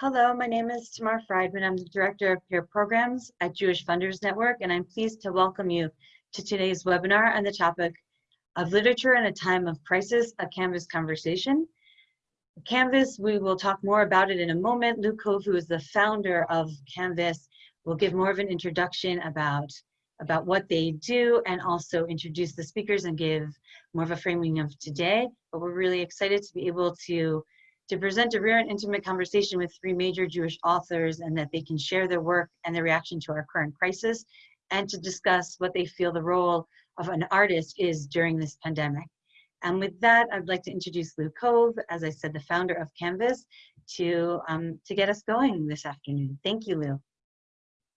Hello, my name is Tamar Friedman. I'm the Director of Peer Programs at Jewish Funders Network, and I'm pleased to welcome you to today's webinar on the topic of literature in a time of crisis, a Canvas conversation. Canvas, we will talk more about it in a moment. Cove, who is the founder of Canvas, will give more of an introduction about, about what they do and also introduce the speakers and give more of a framing of today. But we're really excited to be able to to present a rare and intimate conversation with three major Jewish authors and that they can share their work and their reaction to our current crisis and to discuss what they feel the role of an artist is during this pandemic. And with that, I'd like to introduce Lou Cove, as I said, the founder of Canvas, to, um, to get us going this afternoon. Thank you, Lou.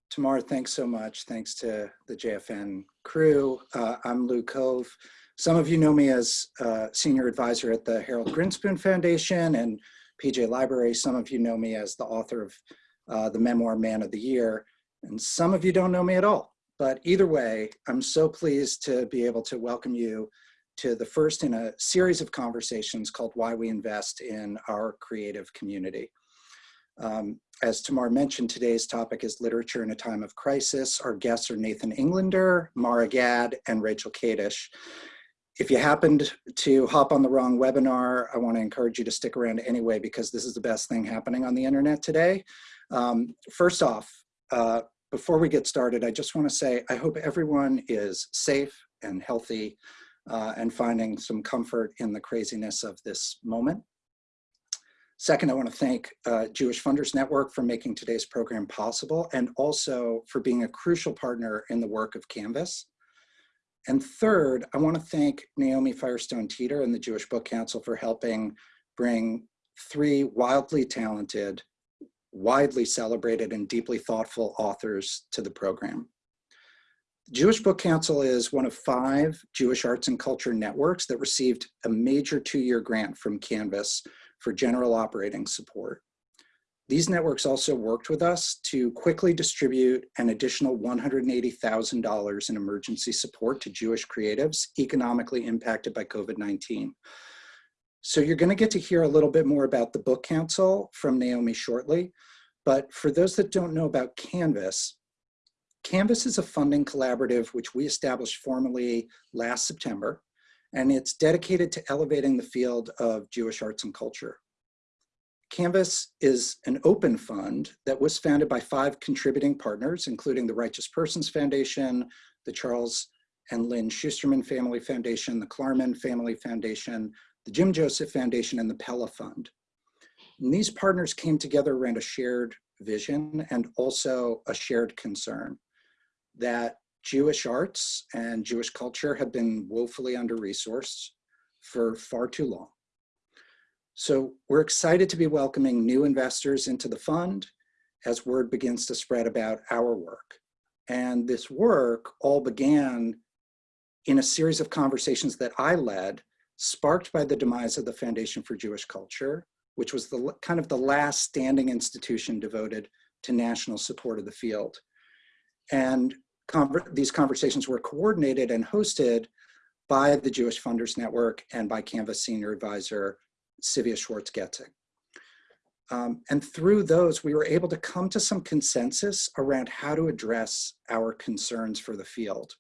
Tamar, thanks so much. Thanks to the JFN crew. Uh, I'm Lou Cove. Some of you know me as uh, senior advisor at the Harold Grinspoon Foundation and PJ Library. Some of you know me as the author of uh, the memoir Man of the Year, and some of you don't know me at all. But either way, I'm so pleased to be able to welcome you to the first in a series of conversations called Why We Invest in Our Creative Community. Um, as Tamar mentioned, today's topic is literature in a time of crisis. Our guests are Nathan Englander, Marra Gad, and Rachel Kadish. If you happened to hop on the wrong webinar, I want to encourage you to stick around anyway because this is the best thing happening on the internet today. Um, first off, uh, before we get started, I just want to say I hope everyone is safe and healthy uh, and finding some comfort in the craziness of this moment. Second, I want to thank uh, Jewish Funders Network for making today's program possible and also for being a crucial partner in the work of Canvas. And third, I want to thank Naomi Firestone Teeter and the Jewish Book Council for helping bring three wildly talented, widely celebrated, and deeply thoughtful authors to the program. The Jewish Book Council is one of five Jewish arts and culture networks that received a major two-year grant from Canvas for general operating support. These networks also worked with us to quickly distribute an additional $180,000 in emergency support to Jewish creatives economically impacted by COVID-19. So you're gonna get to hear a little bit more about the Book Council from Naomi shortly, but for those that don't know about Canvas, Canvas is a funding collaborative which we established formally last September, and it's dedicated to elevating the field of Jewish arts and culture. Canvas is an open fund that was founded by five contributing partners, including the Righteous Persons Foundation, the Charles and Lynn Schusterman Family Foundation, the Klarman Family Foundation, the Jim Joseph Foundation, and the Pella Fund. And these partners came together around a shared vision and also a shared concern that Jewish arts and Jewish culture have been woefully under-resourced for far too long. So we're excited to be welcoming new investors into the fund as word begins to spread about our work. And this work all began in a series of conversations that I led, sparked by the demise of the Foundation for Jewish Culture, which was the kind of the last standing institution devoted to national support of the field. And conver these conversations were coordinated and hosted by the Jewish Funders Network and by Canvas Senior Advisor Sivia Schwartz-Getzing. Um, and through those, we were able to come to some consensus around how to address our concerns for the field.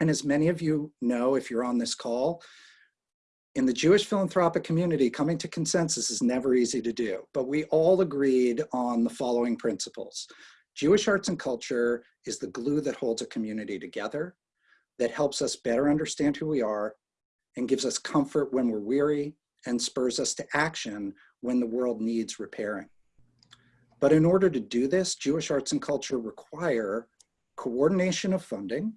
And as many of you know, if you're on this call, in the Jewish philanthropic community, coming to consensus is never easy to do, but we all agreed on the following principles. Jewish arts and culture is the glue that holds a community together, that helps us better understand who we are, and gives us comfort when we're weary, and spurs us to action when the world needs repairing. But in order to do this, Jewish arts and culture require coordination of funding,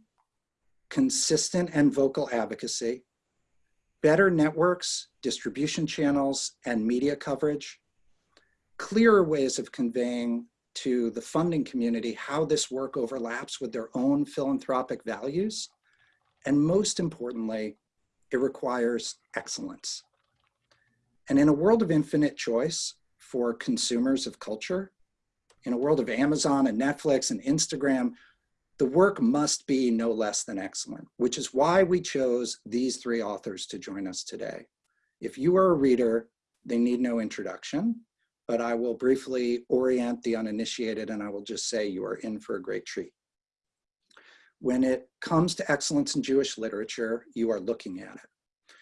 consistent and vocal advocacy, better networks, distribution channels, and media coverage, clearer ways of conveying to the funding community how this work overlaps with their own philanthropic values, and most importantly, it requires excellence. And in a world of infinite choice for consumers of culture, in a world of Amazon and Netflix and Instagram, the work must be no less than excellent, which is why we chose these three authors to join us today. If you are a reader, they need no introduction. but I will briefly orient the uninitiated and I will just say you are in for a great treat. When it comes to excellence in Jewish literature, you are looking at it.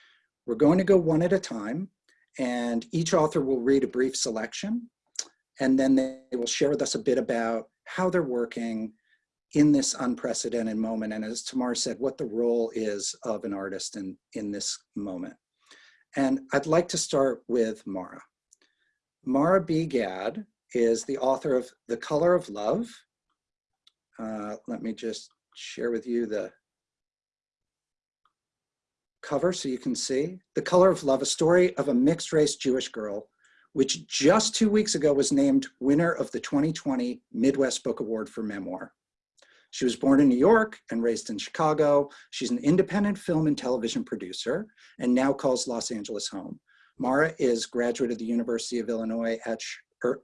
We're going to go one at a time and each author will read a brief selection and then they will share with us a bit about how they're working in this unprecedented moment. And as Tamar said, what the role is of an artist in, in this moment. And I'd like to start with Marra. Marra B. Gad is the author of The Color of Love. Uh, let me just share with you the cover so you can see. The Color of Love, a story of a mixed race Jewish girl, which just two weeks ago was named winner of the 2020 Midwest Book Award for Memoir. She was born in New York and raised in Chicago. She's an independent film and television producer and now calls Los Angeles home. Marra is graduate of the University of Illinois at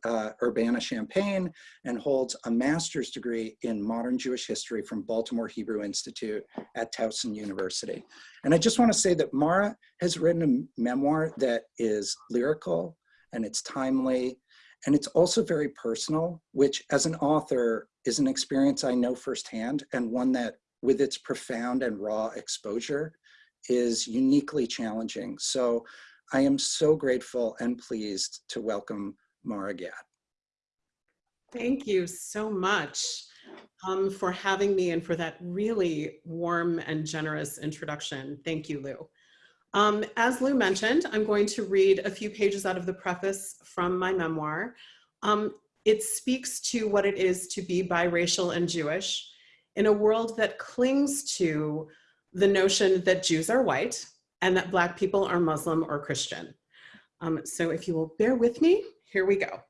uh, Urbana-Champaign and holds a master's degree in modern Jewish history from Baltimore Hebrew Institute at Towson University. And I just wanna say that Marra has written a memoir that is lyrical and it's timely and it's also very personal, which as an author is an experience I know firsthand and one that with its profound and raw exposure is uniquely challenging. So I am so grateful and pleased to welcome Marra Gad. Thank you so much um, for having me and for that really warm and generous introduction. Thank you, Lou. Um, as Lou mentioned, I'm going to read a few pages out of the preface from my memoir. Um, it speaks to what it is to be biracial and Jewish in a world that clings to the notion that Jews are white and that Black people are Muslim or Christian. Um, so if you will bear with me, here we go.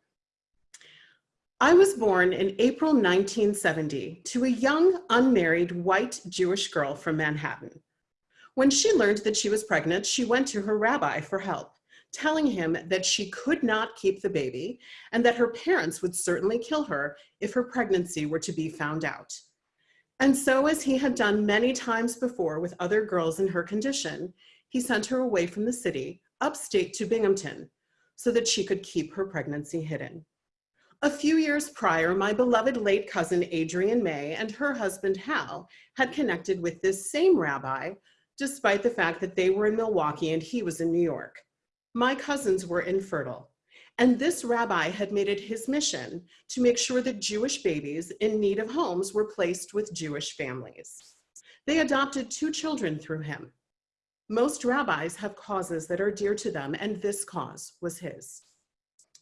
I was born in April 1970 to a young, unmarried, white Jewish girl from Manhattan. When she learned that she was pregnant, she went to her rabbi for help telling him that she could not keep the baby and that her parents would certainly kill her if her pregnancy were to be found out. And so as he had done many times before with other girls in her condition, he sent her away from the city, upstate to Binghamton, so that she could keep her pregnancy hidden. A few years prior, my beloved late cousin Adrian May and her husband Hal had connected with this same rabbi, despite the fact that they were in Milwaukee and he was in New York. My cousins were infertile, and this rabbi had made it his mission to make sure that Jewish babies in need of homes were placed with Jewish families. They adopted two children through him. Most rabbis have causes that are dear to them, and this cause was his.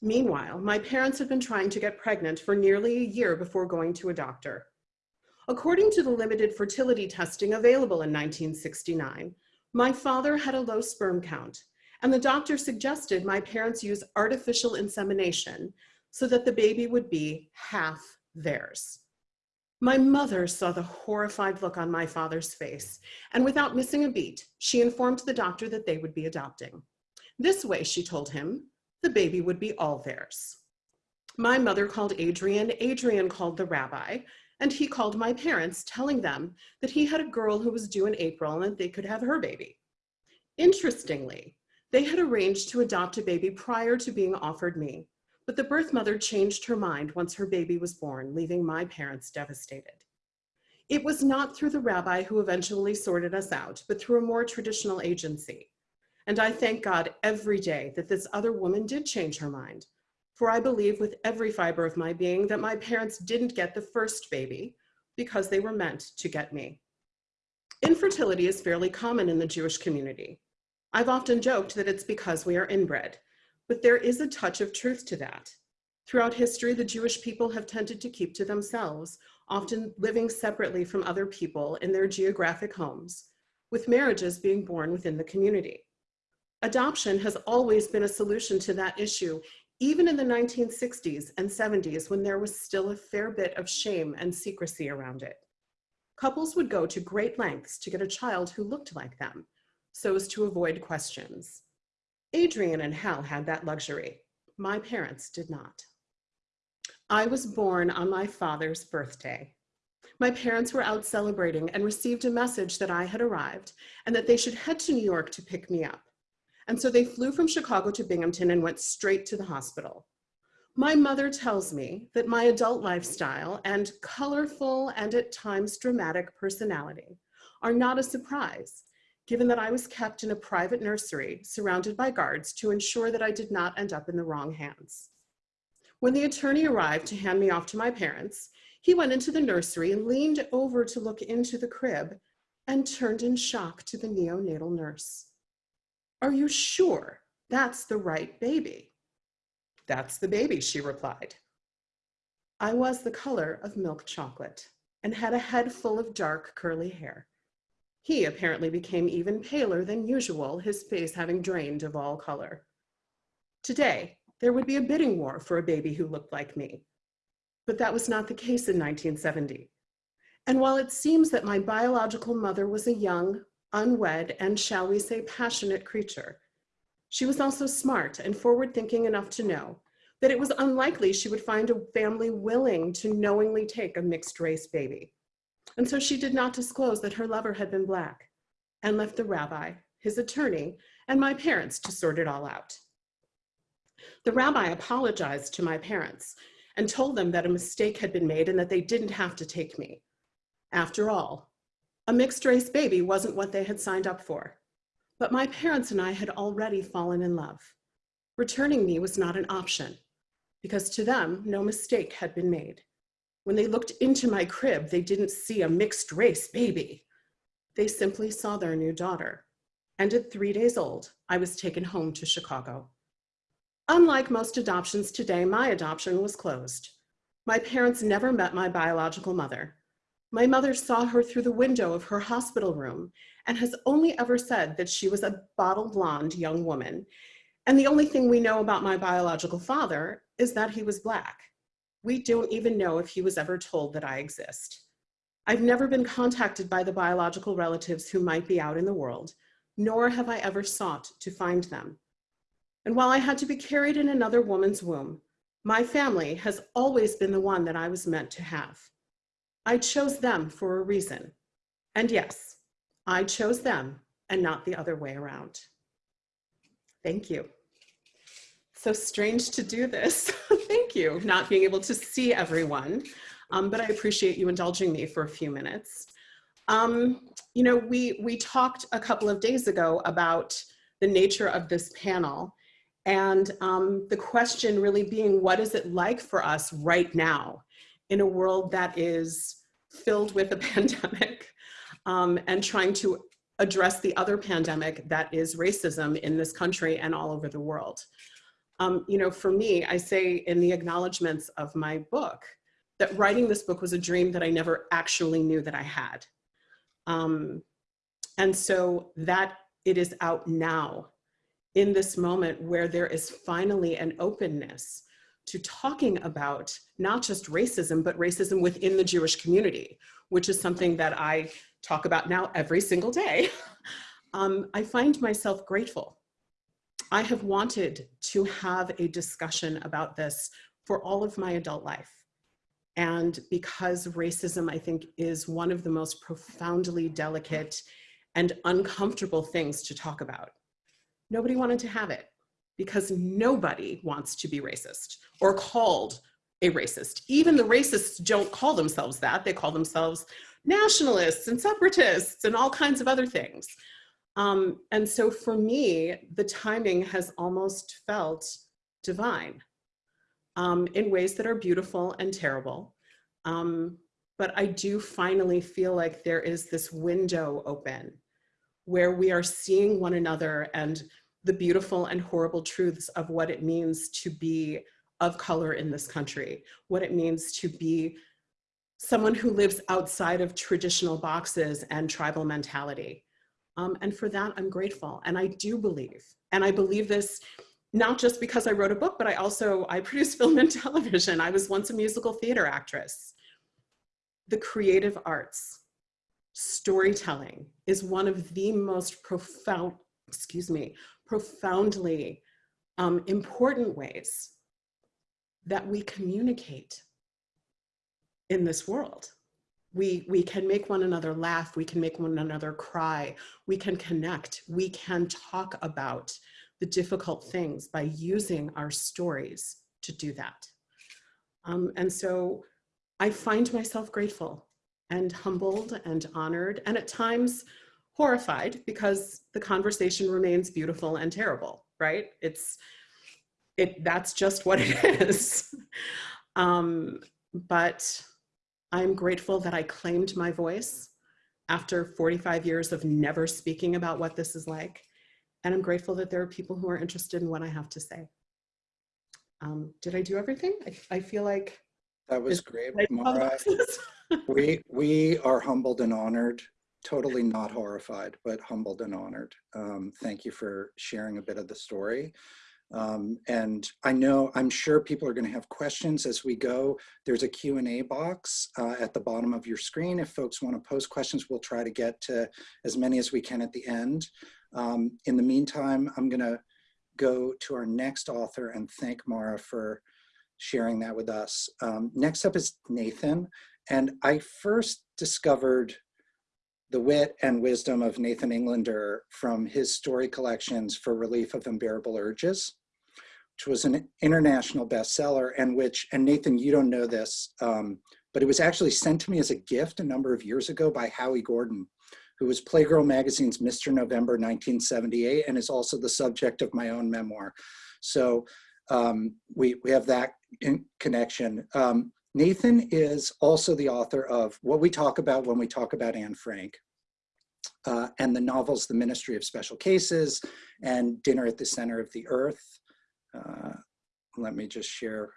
Meanwhile, my parents had been trying to get pregnant for nearly a year before going to a doctor. According to the limited fertility testing available in 1969, my father had a low sperm count and the doctor suggested my parents use artificial insemination so that the baby would be half theirs. My mother saw the horrified look on my father's face, and without missing a beat, she informed the doctor that they would be adopting. This way, she told him, the baby would be all theirs. My mother called Adrian, Adrian called the rabbi, and he called my parents, telling them that he had a girl who was due in April and that they could have her baby. Interestingly, they had arranged to adopt a baby prior to being offered me, but the birth mother changed her mind once her baby was born, leaving my parents devastated. It was not through the rabbi who eventually sorted us out, but through a more traditional agency. And I thank God every day that this other woman did change her mind, for I believe with every fiber of my being that my parents didn't get the first baby because they were meant to get me. Infertility is fairly common in the Jewish community. I've often joked that it's because we are inbred, but there is a touch of truth to that. Throughout history, the Jewish people have tended to keep to themselves, often living separately from other people in their geographic homes, with marriages being born within the community. Adoption has always been a solution to that issue, even in the 1960s and 70s when there was still a fair bit of shame and secrecy around it. Couples would go to great lengths to get a child who looked like them, so as to avoid questions. Adrienne and Hal had that luxury. My parents did not. I was born on my father's birthday. My parents were out celebrating and received a message that I had arrived and that they should head to New York to pick me up. And so they flew from Chicago to Binghamton and went straight to the hospital. My mother tells me that my adult lifestyle and colorful and at times dramatic personality are not a surprise, given that I was kept in a private nursery surrounded by guards to ensure that I did not end up in the wrong hands. When the attorney arrived to hand me off to my parents, he went into the nursery and leaned over to look into the crib and turned in shock to the neonatal nurse. Are you sure that's the right baby? That's the baby, she replied. I was the color of milk chocolate and had a head full of dark curly hair. He apparently became even paler than usual, his face having drained of all color. Today, there would be a bidding war for a baby who looked like me. But that was not the case in 1970. And while it seems that my biological mother was a young, unwed, and shall we say passionate creature, she was also smart and forward thinking enough to know that it was unlikely she would find a family willing to knowingly take a mixed race baby. And so she did not disclose that her lover had been black and left the rabbi, his attorney, and my parents to sort it all out. The rabbi apologized to my parents and told them that a mistake had been made and that they didn't have to take me. After all, a mixed race baby wasn't what they had signed up for. But my parents and I had already fallen in love. Returning me was not an option because to them, no mistake had been made. When they looked into my crib, they didn't see a mixed race baby. They simply saw their new daughter. And at three days old, I was taken home to Chicago. Unlike most adoptions today, my adoption was closed. My parents never met my biological mother. My mother saw her through the window of her hospital room and has only ever said that she was a bottle blonde young woman. And the only thing we know about my biological father is that he was black. We don't even know if he was ever told that I exist. I've never been contacted by the biological relatives who might be out in the world, nor have I ever sought to find them. And while I had to be carried in another woman's womb, my family has always been the one that I was meant to have. I chose them for a reason. And yes, I chose them and not the other way around. Thank you. So strange to do this. Thank you. Not being able to see everyone, um, but I appreciate you indulging me for a few minutes. Um, you know, we, we talked a couple of days ago about the nature of this panel and um, the question really being, what is it like for us right now in a world that is filled with a pandemic um, and trying to address the other pandemic that is racism in this country and all over the world. Um, you know, for me, I say in the acknowledgements of my book that writing this book was a dream that I never actually knew that I had. Um, and so that it is out now in this moment where there is finally an openness to talking about not just racism, but racism within the Jewish community, which is something that I talk about now every single day. um, I find myself grateful. I have wanted to have a discussion about this for all of my adult life. And because racism, I think, is one of the most profoundly delicate and uncomfortable things to talk about. Nobody wanted to have it because nobody wants to be racist or called a racist. Even the racists don't call themselves that. They call themselves nationalists and separatists and all kinds of other things. Um, and so for me, the timing has almost felt divine um, in ways that are beautiful and terrible. Um, but I do finally feel like there is this window open where we are seeing one another and the beautiful and horrible truths of what it means to be of color in this country, what it means to be someone who lives outside of traditional boxes and tribal mentality. Um, and for that, I'm grateful. And I do believe, and I believe this not just because I wrote a book, but I also, I produce film and television. I was once a musical theater actress. The creative arts, storytelling is one of the most profound, excuse me, profoundly um, important ways that we communicate in this world. We, we can make one another laugh, we can make one another cry, we can connect, we can talk about the difficult things by using our stories to do that. Um, and so I find myself grateful and humbled and honored and at times horrified because the conversation remains beautiful and terrible, right? It's, it, that's just what it is. um, but I'm grateful that I claimed my voice after 45 years of never speaking about what this is like. And I'm grateful that there are people who are interested in what I have to say. Um, did I do everything? I, I feel like That was great, Marra. We, we are humbled and honored, totally not horrified, but humbled and honored. Um, thank you for sharing a bit of the story. Um, and I know, I'm sure people are going to have questions as we go. There's a Q&A box uh, at the bottom of your screen. If folks want to post questions, we'll try to get to as many as we can at the end. Um, in the meantime, I'm going to go to our next author and thank Marra for sharing that with us. Um, next up is Nathan. And I first discovered the wit and wisdom of Nathan Englander from his story collections for Relief of Unbearable Urges, which was an international bestseller and which, and Nathan, you don't know this, um, but it was actually sent to me as a gift a number of years ago by Howie Gordon, who was Playgirl Magazine's Mr. November 1978 and is also the subject of my own memoir. So um, we, we have that in connection. Um, Nathan is also the author of what we talk about when we talk about Anne Frank uh, and the novels The Ministry of Special Cases and Dinner at the Center of the Earth. Uh, let me just share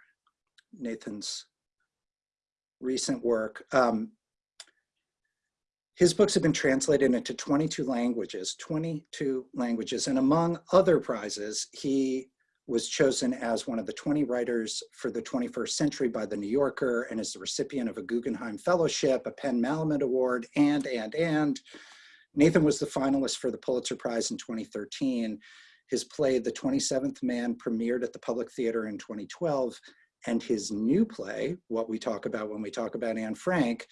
Nathan's recent work. Um, his books have been translated into 22 languages, 22 languages, and among other prizes, he was chosen as one of the 20 writers for the 21st century by the New Yorker and is the recipient of a Guggenheim Fellowship, a PEN Malamud Award, and, and, and. Nathan was the finalist for the Pulitzer Prize in 2013. His play, The 27th Man, premiered at the Public Theater in 2012, and his new play, What We Talk About When We Talk About Anne Frank,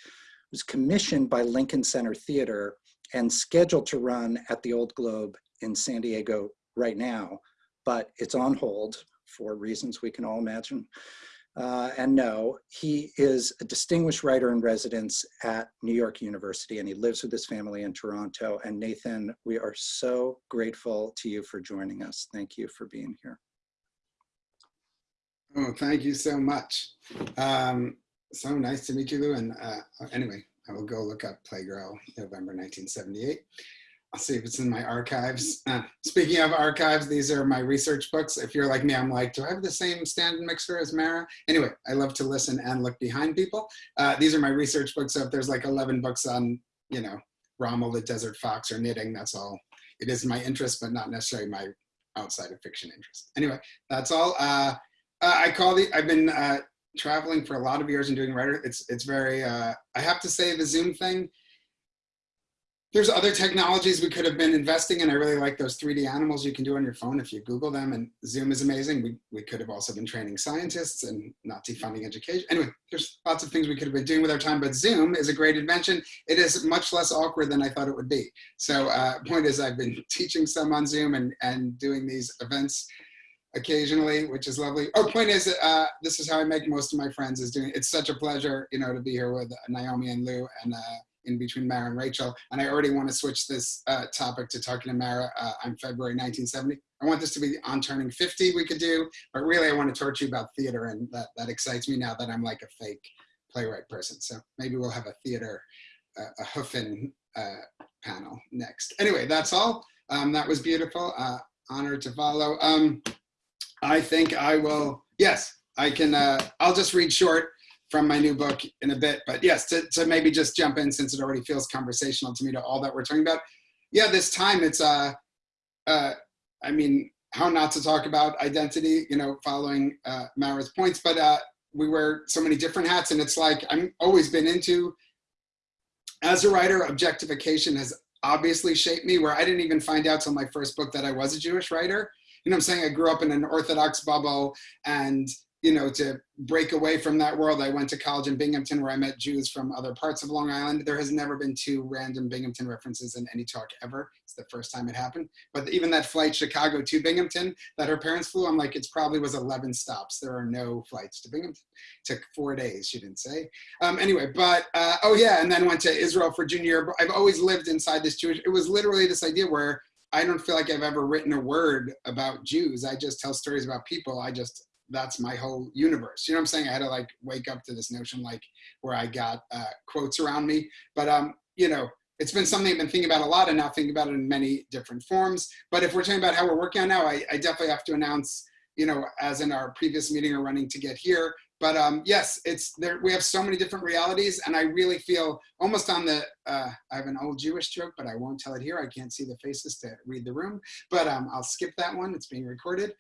was commissioned by Lincoln Center Theater and scheduled to run at the Old Globe in San Diego right now but it's on hold for reasons we can all imagine. Uh, and no, he is a distinguished writer in residence at New York University and he lives with his family in Toronto. And Nathan, we are so grateful to you for joining us. Thank you for being here. Oh, thank you so much. Um, so nice to meet you, Lou. And uh, anyway, I will go look up Playgirl, November 1978. I'll see if it's in my archives. Uh, speaking of archives, these are my research books. If you're like me, I'm like, do I have the same stand mixer as Marra? Anyway, I love to listen and look behind people. Uh, these are my research books. So if there's like 11 books on, you know, Rommel the Desert Fox or knitting, that's all. It is my interest, but not necessarily my outside of fiction interest. Anyway, that's all. Uh, I call the, I've been uh, traveling for a lot of years and doing writer. It's, it's very, uh, I have to say the Zoom thing, there's other technologies we could have been investing in. I really like those 3D animals you can do on your phone if you Google them and Zoom is amazing. We, we could have also been training scientists and not defunding education. Anyway, there's lots of things we could have been doing with our time, but Zoom is a great invention. It is much less awkward than I thought it would be. So uh, point is I've been teaching some on Zoom and, and doing these events occasionally, which is lovely. Oh, point is, uh, this is how I make most of my friends is doing, it's such a pleasure, you know, to be here with Naomi and Lou and uh, in between Marra and Rachel. And I already want to switch this uh, topic to talking to Marra uh, on February 1970. I want this to be on turning 50 we could do, but really I want to talk to you about theater and that, that excites me now that I'm like a fake playwright person. So maybe we'll have a theater, uh, a Huffin uh, panel next. Anyway, that's all. Um, that was beautiful. Uh, honor to follow. Um, I think I will, yes, I can, uh, I'll just read short from my new book in a bit. But yes, to, to, maybe just jump in since it already feels conversational to me to all that we're talking about. Yeah, this time it's, uh, uh, I mean, how not to talk about identity, you know, following uh, Marra's points, but uh, we wear so many different hats and it's like, I'm always been into, as a writer, objectification has obviously shaped me where I didn't even find out till my first book that I was a Jewish writer. You know I'm saying? I grew up in an Orthodox bubble and you know, to break away from that world, I went to college in Binghamton where I met Jews from other parts of Long Island. There has never been two random Binghamton references in any talk ever. It's the first time it happened. But even that flight Chicago to Binghamton that her parents flew, I'm like, it's probably was 11 stops. There are no flights to Binghamton. took four days, she didn't say. Um, anyway, but uh, oh yeah, and then went to Israel for junior. I've always lived inside this Jewish, it was literally this idea where I don't feel like I've ever written a word about Jews. I just tell stories about people. I just that's my whole universe. You know what I'm saying? I had to like wake up to this notion like where I got uh, quotes around me. But um, you know, it's been something I've been thinking about a lot and now thinking about it in many different forms. But if we're talking about how we're working on now, I, I definitely have to announce, you know, as in our previous meeting or running to get here. But um, yes, it's there. We have so many different realities, and I really feel almost on the. Uh, I have an old Jewish joke, but I won't tell it here. I can't see the faces to read the room, but um, I'll skip that one. It's being recorded.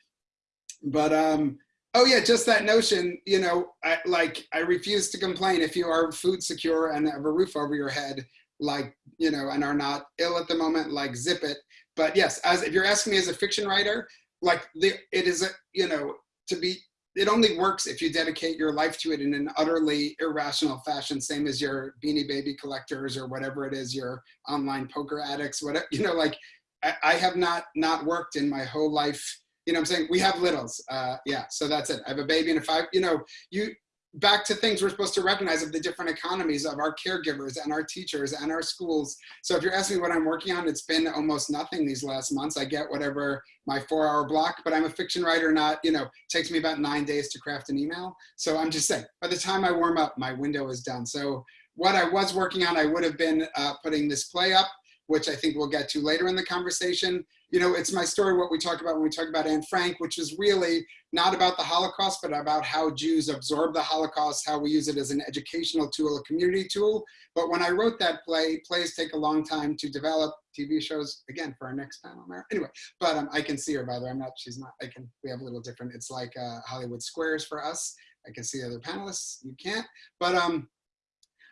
But um, Oh yeah, just that notion, you know, I, like I refuse to complain if you are food secure and have a roof over your head, like, you know, and are not ill at the moment, like zip it. But yes, as if you're asking me as a fiction writer, like the, it is, a, you know, to be, it only works if you dedicate your life to it in an utterly irrational fashion, same as your beanie baby collectors or whatever it is, your online poker addicts, whatever, you know, like I, I have not, not worked in my whole life you know I'm saying? We have littles. Uh, yeah, so that's it. I have a baby and a five, you know, you back to things we're supposed to recognize of the different economies of our caregivers and our teachers and our schools. So if you're asking me what I'm working on, it's been almost nothing these last months. I get whatever my four hour block, but I'm a fiction writer, not, you know, takes me about nine days to craft an email. So I'm just saying, by the time I warm up, my window is done. So what I was working on, I would have been uh, putting this play up, which I think we'll get to later in the conversation you know, it's my story, what we talk about when we talk about Anne Frank, which is really not about the Holocaust, but about how Jews absorb the Holocaust, how we use it as an educational tool, a community tool. But when I wrote that play, plays take a long time to develop. TV shows, again, for our next panel, Marra. Anyway, but um, I can see her, by the way. I'm not, she's not, I can, we have a little different, it's like uh, Hollywood Squares for us. I can see the other panelists, you can't. But um,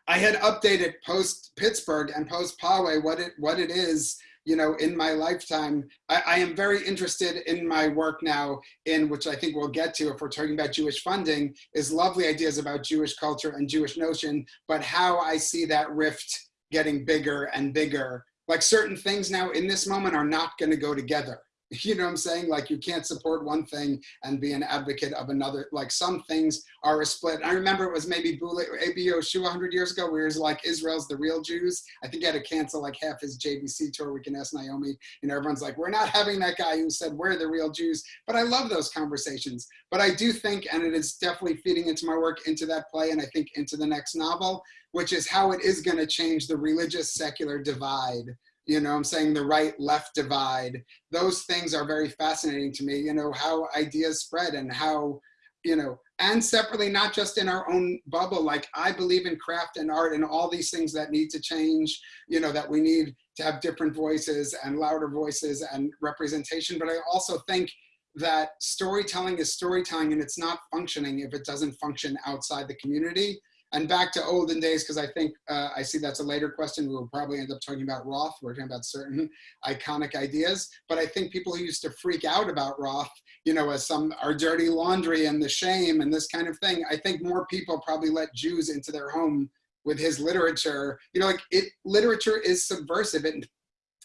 I had updated post Pittsburgh and post Poway what it, what it is you know, in my lifetime, I, I, am very interested in my work now in which I think we'll get to if we're talking about Jewish funding is lovely ideas about Jewish culture and Jewish notion, but how I see that rift getting bigger and bigger. Like certain things now in this moment are not gonna go together. You know what I'm saying? Like you can't support one thing and be an advocate of another. Like some things are a split. I remember it was maybe A.B. Yehoshua 100 years ago where he was like, Israel's the real Jews. I think he had to cancel like half his JBC tour. We can ask Naomi. Know, everyone's like, we're not having that guy who said we're the real Jews. But I love those conversations. But I do think, and it is definitely feeding into my work, into that play, and I think into the next novel, which is how it is going to change the religious secular divide you know i'm saying the right left divide. Those things are very fascinating to me you know how ideas spread and how you know and separately not just in our own bubble like i believe in craft and art and all these things that need to change you know that we need to have different voices and louder voices and representation. But i also think that storytelling is storytelling and it's not functioning if it doesn't function outside the community and back to olden days, because I think uh, I see that's a later question. We will probably end up talking about Roth. We're talking about certain iconic ideas. But I think people who used to freak out about Roth, you know, as some our dirty laundry and the shame and this kind of thing, I think more people probably let Jews into their home with his literature. You know, like it, literature is subversive. It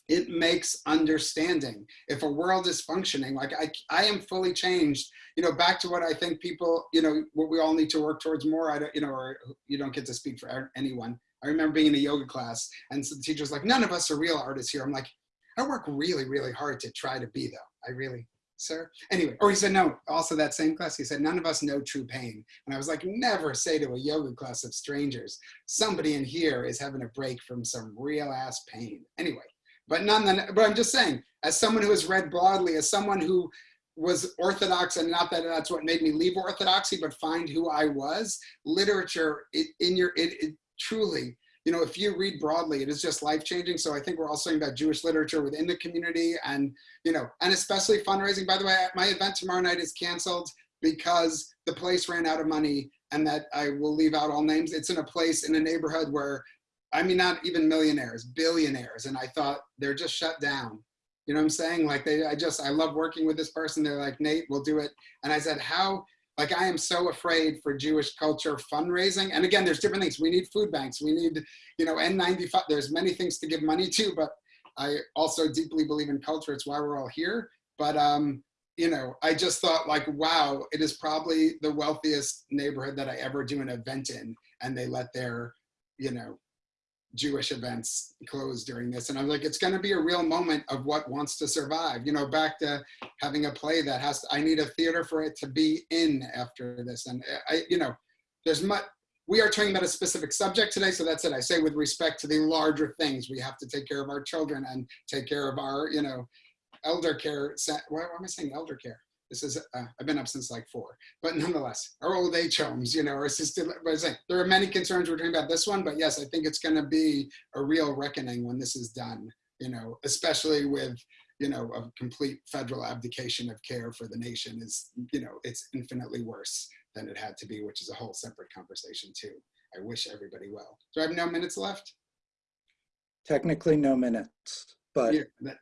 it makes understanding. If a world is functioning, like I, I am fully changed, you know, back to what I think people, you know, what we all need to work towards more, I don't, you know, or you don't get to speak for anyone. I remember being in a yoga class and so the teacher's like, none of us are real artists here. I'm like, I work really, really hard to try to be though. I really, sir. Anyway, or he said, no, also that same class, he said, none of us know true pain. And I was like, never say to a yoga class of strangers, somebody in here is having a break from some real ass pain. Anyway, but none, but I'm just saying, as someone who has read broadly, as someone who was Orthodox, and not that that's what made me leave Orthodoxy, but find who I was, literature it, in your, it, it truly, you know, if you read broadly, it is just life changing. So I think we're all saying about Jewish literature within the community and, you know, and especially fundraising. By the way, my event tomorrow night is canceled because the place ran out of money and that I will leave out all names. It's in a place in a neighborhood where I mean, not even millionaires, billionaires. And I thought they're just shut down. You know what I'm saying? Like they, I just, I love working with this person. They're like, Nate, we'll do it. And I said, how, Like I am so afraid for Jewish culture fundraising. And again, there's different things. We need food banks. We need, you know, N95. There's many things to give money to, but I also deeply believe in culture. It's why we're all here. But um, you know, I just thought like, wow, it is probably the wealthiest neighborhood that I ever do an event in, and they let their, you know, Jewish events close during this. And I'm like, it's going to be a real moment of what wants to survive. You know, back to having a play that has. To, I need a theater for it to be in after this. And I, you know, there's much. We are talking about a specific subject today, so that's it. I say with respect to the larger things, we have to take care of our children and take care of our, you know, elder care. Why am I saying elder care? This is, uh, I've been up since like four, but nonetheless, our old age homes, you know, our assisted, but I say, there are many concerns we're talking about this one, but yes, I think it's going to be a real reckoning when this is done, you know, especially with, you know, a complete federal abdication of care for the nation is, you know, it's infinitely worse than it had to be, which is a whole separate conversation too. I wish everybody well. Do I have no minutes left? Technically, no minutes, but Yeah,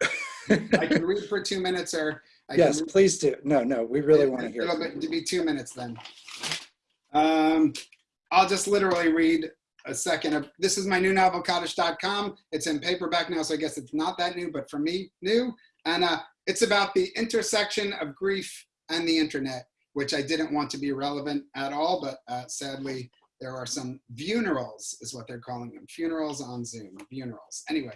I can read for two minutes or I yes, please do. No, no, we really want to hear. It'll be, you. to be two minutes then. Um, I'll just literally read a second of, this is my new novel, Kaddish.com. It's in paperback now, so I guess it's not that new, but for me, new. And uh, it's about the intersection of grief and the internet, which I didn't want to be relevant at all, but uh, sadly, there are some funerals, is what they're calling them. Funerals on Zoom, funerals. Anyway,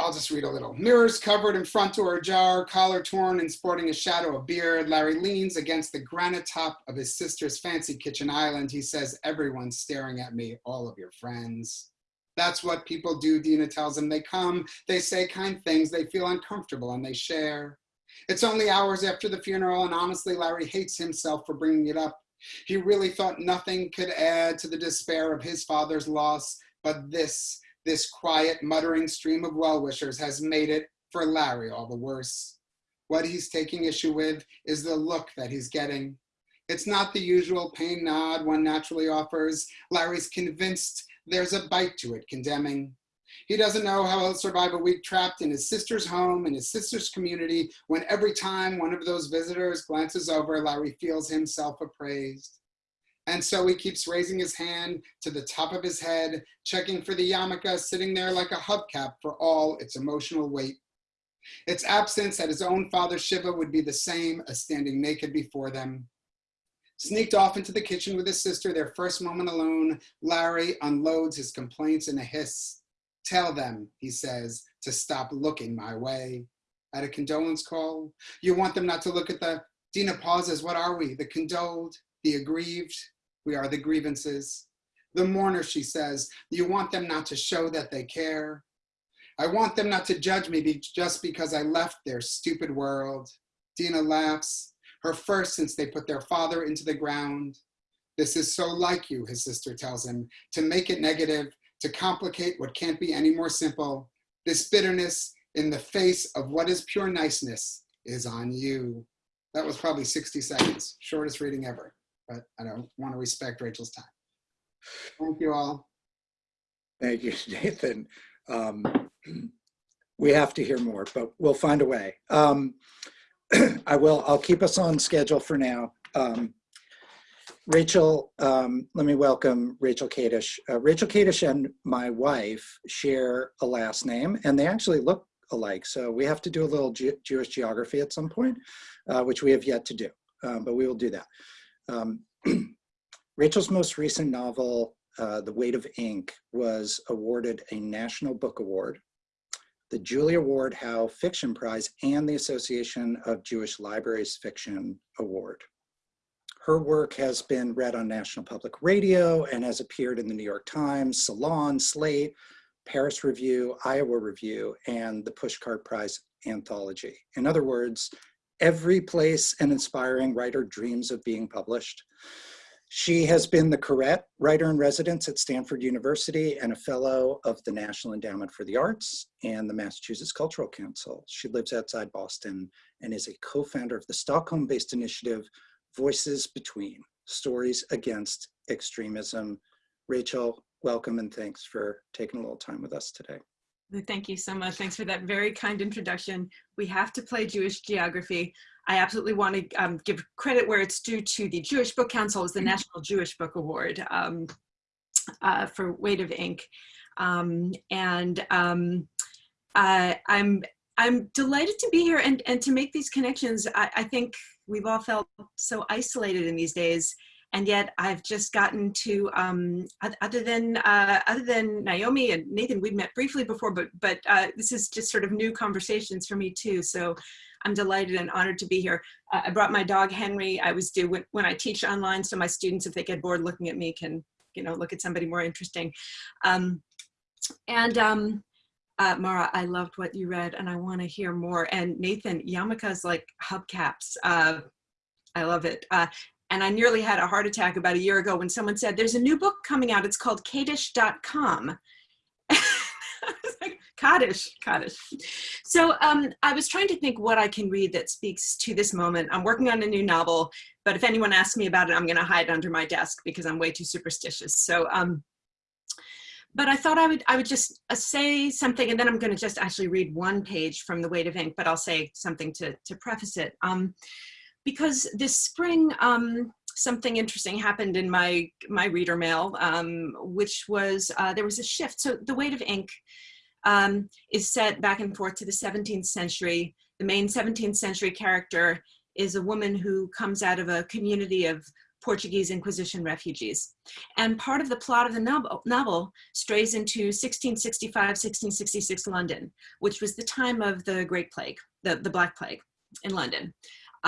I'll just read a little. Mirrors covered in front door ajar, collar torn and sporting a shadow of beard, Larry leans against the granite top of his sister's fancy kitchen island. He says, everyone's staring at me, all of your friends. That's what people do, Dina tells him. They come, they say kind things, they feel uncomfortable and they share. It's only hours after the funeral and honestly, Larry hates himself for bringing it up. He really thought nothing could add to the despair of his father's loss, but this, this quiet, muttering stream of well-wishers has made it, for Larry, all the worse. What he's taking issue with is the look that he's getting. It's not the usual pain nod one naturally offers. Larry's convinced there's a bite to it, condemning. He doesn't know how he'll survive a week trapped in his sister's home, in his sister's community, when every time one of those visitors glances over, Larry feels himself appraised. And so he keeps raising his hand to the top of his head, checking for the yarmulke sitting there like a hubcap for all its emotional weight. Its absence at his own father's shiva would be the same as standing naked before them. Sneaked off into the kitchen with his sister, their first moment alone, Larry unloads his complaints in a hiss. Tell them, he says, to stop looking my way. At a condolence call, you want them not to look at the, Dina pauses, what are we? The condoled, the aggrieved, we are the grievances. The mourner, she says, you want them not to show that they care. I want them not to judge me be just because I left their stupid world. Dina laughs, her first since they put their father into the ground. This is so like you, his sister tells him, to make it negative, to complicate what can't be any more simple. This bitterness in the face of what is pure niceness is on you. That was probably 60 seconds, shortest reading ever, but I don't want to respect Rachel's time. Thank you all. Thank you, Nathan. Um, we have to hear more, but we'll find a way. Um, I will, I'll keep us on schedule for now. Um, Rachel, um, let me welcome Rachel Kadish. Uh, Rachel Kadish and my wife share a last name and they actually look alike. So we have to do a little Jew Jewish geography at some point, uh, which we have yet to do, um, but we will do that. Um, Rachel's most recent novel, uh, The Weight of Ink, was awarded a National Book Award, the Julia Ward Howe Fiction Prize, and the Association of Jewish Libraries Fiction Award. Her work has been read on National Public Radio and has appeared in the New York Times, Salon, Slate, Paris Review, Iowa Review, and the Pushcart Prize Anthology. In other words, every place an inspiring writer dreams of being published. She has been the Koret Writer in Residence at Stanford University and a fellow of the National Endowment for the Arts and the Massachusetts Cultural Council. She lives outside Boston and is a co-founder of the Stockholm-based initiative Voices Between, Stories Against Extremism. Rachel, welcome and thanks for taking a little time with us today. Thank you so much. Thanks for that very kind introduction. We have to play Jewish geography. I absolutely want to um, give credit where it's due to the Jewish Book Council. Was the National Jewish Book Award um, uh, for Weight of Ink. Um, and um, I'm I'm delighted to be here and, and to make these connections. I, I think we've all felt so isolated in these days and yet I've just gotten to um, other than uh, other than Naomi and Nathan, we've met briefly before, but but uh, this is just sort of new conversations for me too. So I'm delighted and honored to be here. Uh, I brought my dog Henry. I was due when, when I teach online, so my students, if they get bored looking at me, can you know look at somebody more interesting. Um, and um, uh, Marra, I loved what you read, and I want to hear more. And Nathan, yarmulkes like hubcaps. Uh, I love it. Uh, and I nearly had a heart attack about a year ago when someone said, there's a new book coming out. It's called Kaddish.com. like, Kaddish, Kaddish. So um, I was trying to think what I can read that speaks to this moment. I'm working on a new novel, but if anyone asks me about it, I'm gonna hide under my desk because I'm way too superstitious. So, um, but I thought I would I would just uh, say something and then I'm gonna just actually read one page from The Weight of Ink, but I'll say something to, to preface it. Um, because this spring, um, something interesting happened in my, my reader mail, um, which was, uh, there was a shift. So the weight of ink um, is set back and forth to the 17th century. The main 17th century character is a woman who comes out of a community of Portuguese Inquisition refugees. And part of the plot of the novel, novel strays into 1665, 1666 London, which was the time of the Great Plague, the, the Black Plague in London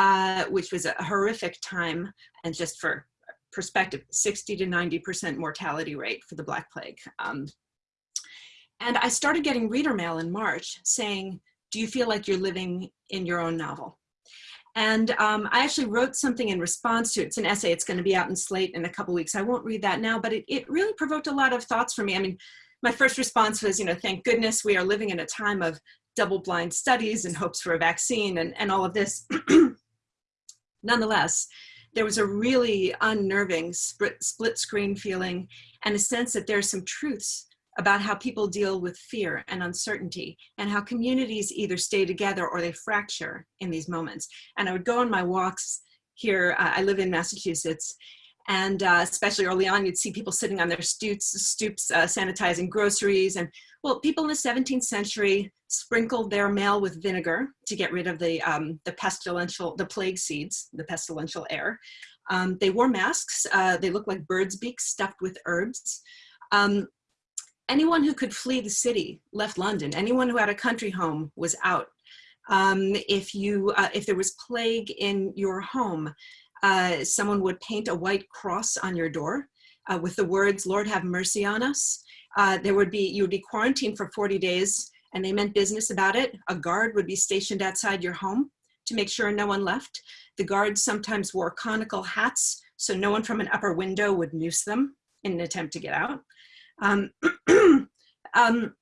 uh, which was a horrific time. And just for perspective, 60 to 90% mortality rate for the Black Plague. Um, and I started getting reader mail in March saying, do you feel like you're living in your own novel? And um, I actually wrote something in response to it. It's an essay. It's going to be out in Slate in a couple weeks. I won't read that now, but it, it really provoked a lot of thoughts for me. I mean, my first response was, you know, thank goodness we are living in a time of double-blind studies and hopes for a vaccine and, and all of this. Nonetheless, there was a really unnerving split, screen feeling and a sense that there's some truths about how people deal with fear and uncertainty and how communities either stay together or they fracture in these moments. And I would go on my walks here, uh, I live in Massachusetts, and uh, especially early on, you'd see people sitting on their stoops, stoops uh, sanitizing groceries. And well, people in the 17th century sprinkled their mail with vinegar to get rid of the, um, the pestilential, the plague seeds, the pestilential air. Um, they wore masks. Uh, they looked like bird's beaks stuffed with herbs. Um, anyone who could flee the city left London. Anyone who had a country home was out. Um, if you, uh, if there was plague in your home, uh, someone would paint a white cross on your door uh, with the words, Lord have mercy on us. Uh, there would be, you would be quarantined for 40 days and they meant business about it. A guard would be stationed outside your home to make sure no one left. The guards sometimes wore conical hats so no one from an upper window would noose them in an attempt to get out. Um, um,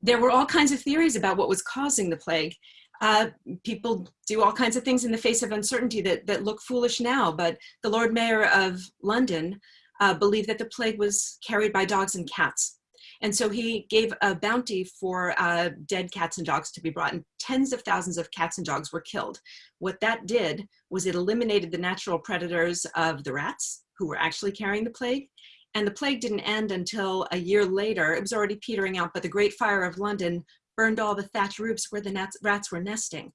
there were all kinds of theories about what was causing the plague uh, people do all kinds of things in the face of uncertainty that, that look foolish now, but the Lord Mayor of London uh, believed that the plague was carried by dogs and cats. And so he gave a bounty for uh, dead cats and dogs to be brought and tens of thousands of cats and dogs were killed. What that did was it eliminated the natural predators of the rats who were actually carrying the plague. And the plague didn't end until a year later. It was already petering out, but the Great Fire of London burned all the thatch roofs where the rats were nesting.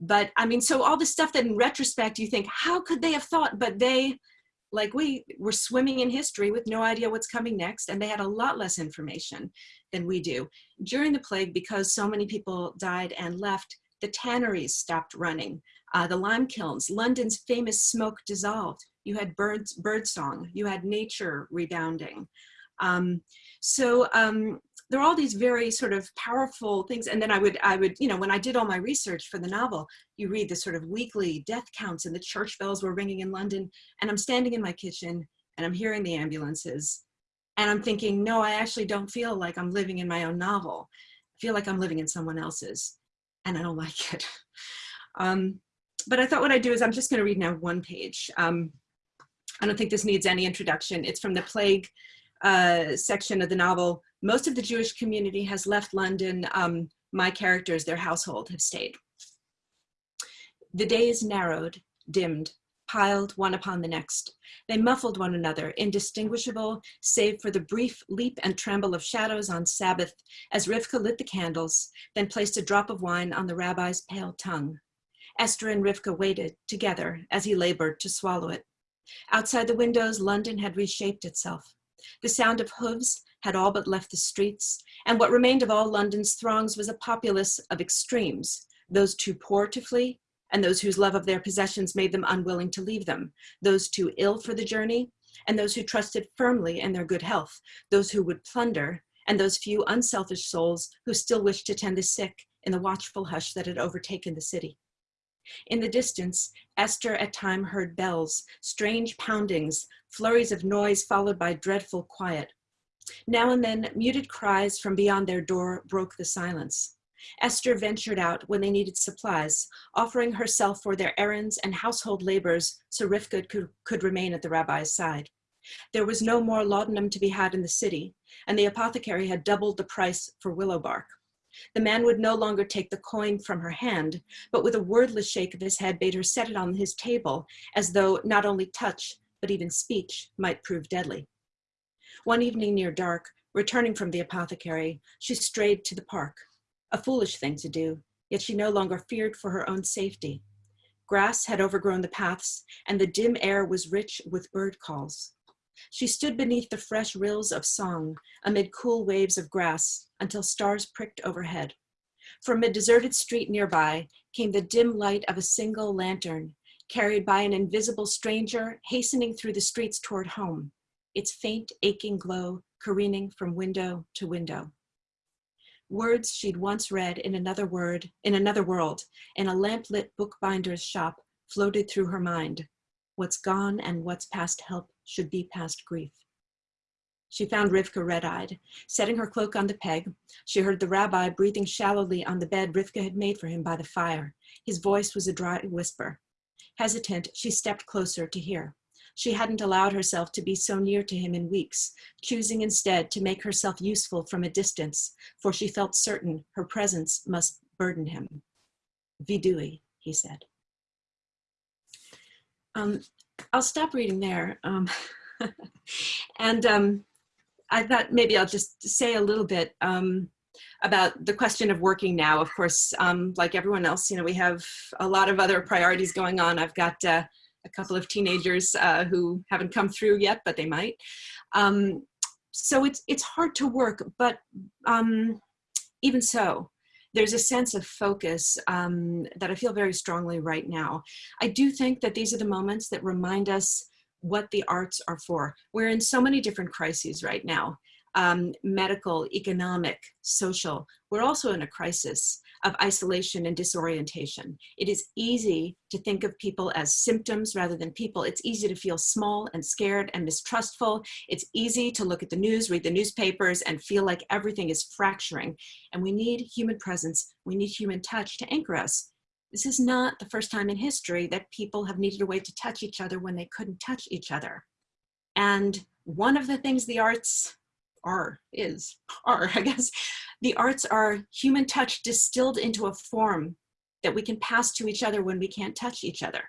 But I mean, so all the stuff that in retrospect you think, how could they have thought? But they, like we, were swimming in history with no idea what's coming next, and they had a lot less information than we do. During the plague, because so many people died and left, the tanneries stopped running. Uh, the lime kilns, London's famous smoke dissolved. You had birds, bird song, you had nature rebounding. Um, so um, there are all these very sort of powerful things. And then I would, I would, you know, when I did all my research for the novel, you read the sort of weekly death counts and the church bells were ringing in London. And I'm standing in my kitchen and I'm hearing the ambulances. And I'm thinking, no, I actually don't feel like I'm living in my own novel. I feel like I'm living in someone else's. And I don't like it. Um, but I thought what I'd do is I'm just going to read now one page. Um, I don't think this needs any introduction. It's from the plague uh, section of the novel, Most of the Jewish community has left London. Um, my characters, their household, have stayed. The days narrowed, dimmed, piled one upon the next. They muffled one another, indistinguishable, save for the brief leap and tremble of shadows on Sabbath as Rivka lit the candles, then placed a drop of wine on the rabbi's pale tongue. Esther and Rivka waited together as he labored to swallow it. Outside the windows, London had reshaped itself. The sound of hooves had all but left the streets, and what remained of all London's throngs was a populace of extremes, those too poor to flee, and those whose love of their possessions made them unwilling to leave them, those too ill for the journey, and those who trusted firmly in their good health, those who would plunder, and those few unselfish souls who still wished to tend the sick in the watchful hush that had overtaken the city. In the distance, Esther at time heard bells, strange poundings, flurries of noise followed by dreadful quiet. Now and then, muted cries from beyond their door broke the silence. Esther ventured out when they needed supplies, offering herself for their errands and household labors so Rivka could, could remain at the rabbi's side. There was no more laudanum to be had in the city, and the apothecary had doubled the price for willow bark. The man would no longer take the coin from her hand, but with a wordless shake of his head bade her set it on his table, as though not only touch, but even speech might prove deadly. One evening near dark, returning from the apothecary, she strayed to the park. A foolish thing to do, yet she no longer feared for her own safety. Grass had overgrown the paths, and the dim air was rich with bird calls. She stood beneath the fresh rills of song, amid cool waves of grass, until stars pricked overhead. From a deserted street nearby came the dim light of a single lantern, carried by an invisible stranger hastening through the streets toward home, its faint, aching glow careening from window to window. Words she'd once read in another word, in another world, in a lamplit bookbinder's shop floated through her mind. What's gone and what's past help should be past grief. She found Rivka red-eyed. Setting her cloak on the peg, she heard the rabbi breathing shallowly on the bed Rivka had made for him by the fire. His voice was a dry whisper. Hesitant, she stepped closer to hear. She hadn't allowed herself to be so near to him in weeks, choosing instead to make herself useful from a distance, for she felt certain her presence must burden him. Vidui, he said. Um, I'll stop reading there. Um, and um, I thought maybe I'll just say a little bit um, about the question of working now. Of course, um, like everyone else, you know, we have a lot of other priorities going on. I've got uh, a couple of teenagers uh, who haven't come through yet, but they might. Um, so it's, it's hard to work, but um, even so, there's a sense of focus um, that I feel very strongly right now. I do think that these are the moments that remind us what the arts are for. We're in so many different crises right now, um, medical, economic, social. We're also in a crisis of isolation and disorientation. It is easy to think of people as symptoms rather than people. It's easy to feel small and scared and mistrustful. It's easy to look at the news, read the newspapers and feel like everything is fracturing. And we need human presence. We need human touch to anchor us. This is not the first time in history that people have needed a way to touch each other when they couldn't touch each other. And one of the things the arts are, is, are, I guess, the arts are human touch distilled into a form that we can pass to each other when we can't touch each other.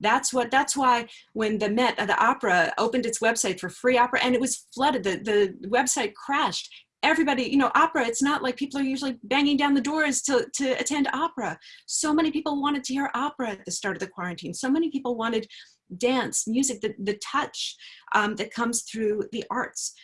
That's what. That's why when the Met, uh, the opera, opened its website for free opera, and it was flooded. The the website crashed. Everybody, you know, opera. It's not like people are usually banging down the doors to to attend opera. So many people wanted to hear opera at the start of the quarantine. So many people wanted dance, music, the the touch um, that comes through the arts.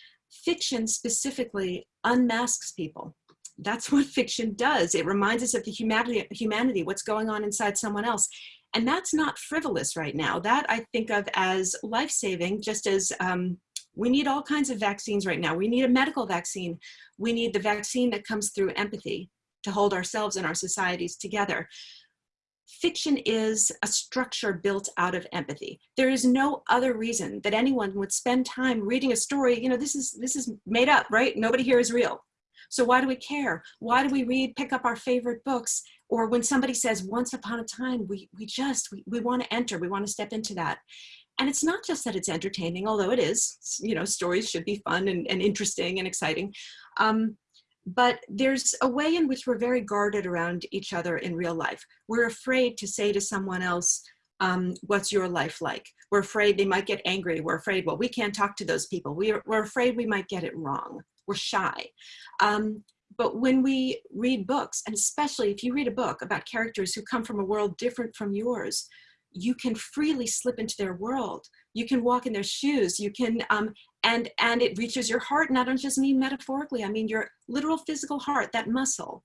Fiction specifically unmasks people that's what fiction does. It reminds us of the humanity, humanity, what's going on inside someone else. And that's not frivolous right now. That I think of as life-saving, just as um, we need all kinds of vaccines right now. We need a medical vaccine. We need the vaccine that comes through empathy to hold ourselves and our societies together. Fiction is a structure built out of empathy. There is no other reason that anyone would spend time reading a story. You know, this is, this is made up, right? Nobody here is real. So why do we care? Why do we read, pick up our favorite books? Or when somebody says, once upon a time, we, we just, we, we want to enter, we want to step into that. And it's not just that it's entertaining, although it is, you know, stories should be fun and, and interesting and exciting. Um, but there's a way in which we're very guarded around each other in real life. We're afraid to say to someone else, um, what's your life like? We're afraid they might get angry. We're afraid, well, we can't talk to those people. We're, we're afraid we might get it wrong. We're shy. Um, but when we read books, and especially if you read a book about characters who come from a world different from yours, you can freely slip into their world. You can walk in their shoes. You can, um, and and it reaches your heart. And I don't just mean metaphorically. I mean your literal physical heart, that muscle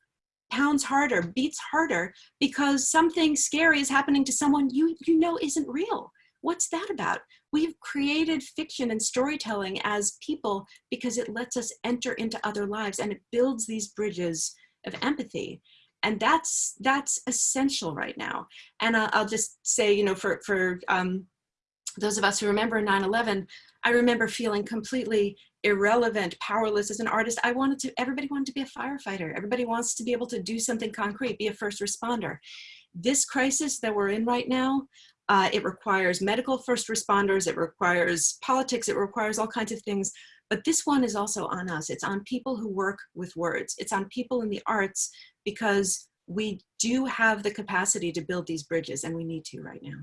pounds harder, beats harder because something scary is happening to someone you, you know isn't real. What's that about? We've created fiction and storytelling as people because it lets us enter into other lives and it builds these bridges of empathy. And that's that's essential right now. And I'll just say, you know, for, for um, those of us who remember 9-11, I remember feeling completely irrelevant, powerless as an artist. I wanted to, everybody wanted to be a firefighter. Everybody wants to be able to do something concrete, be a first responder. This crisis that we're in right now, uh, it requires medical first responders, it requires politics, it requires all kinds of things. But this one is also on us. It's on people who work with words. It's on people in the arts because we do have the capacity to build these bridges and we need to right now.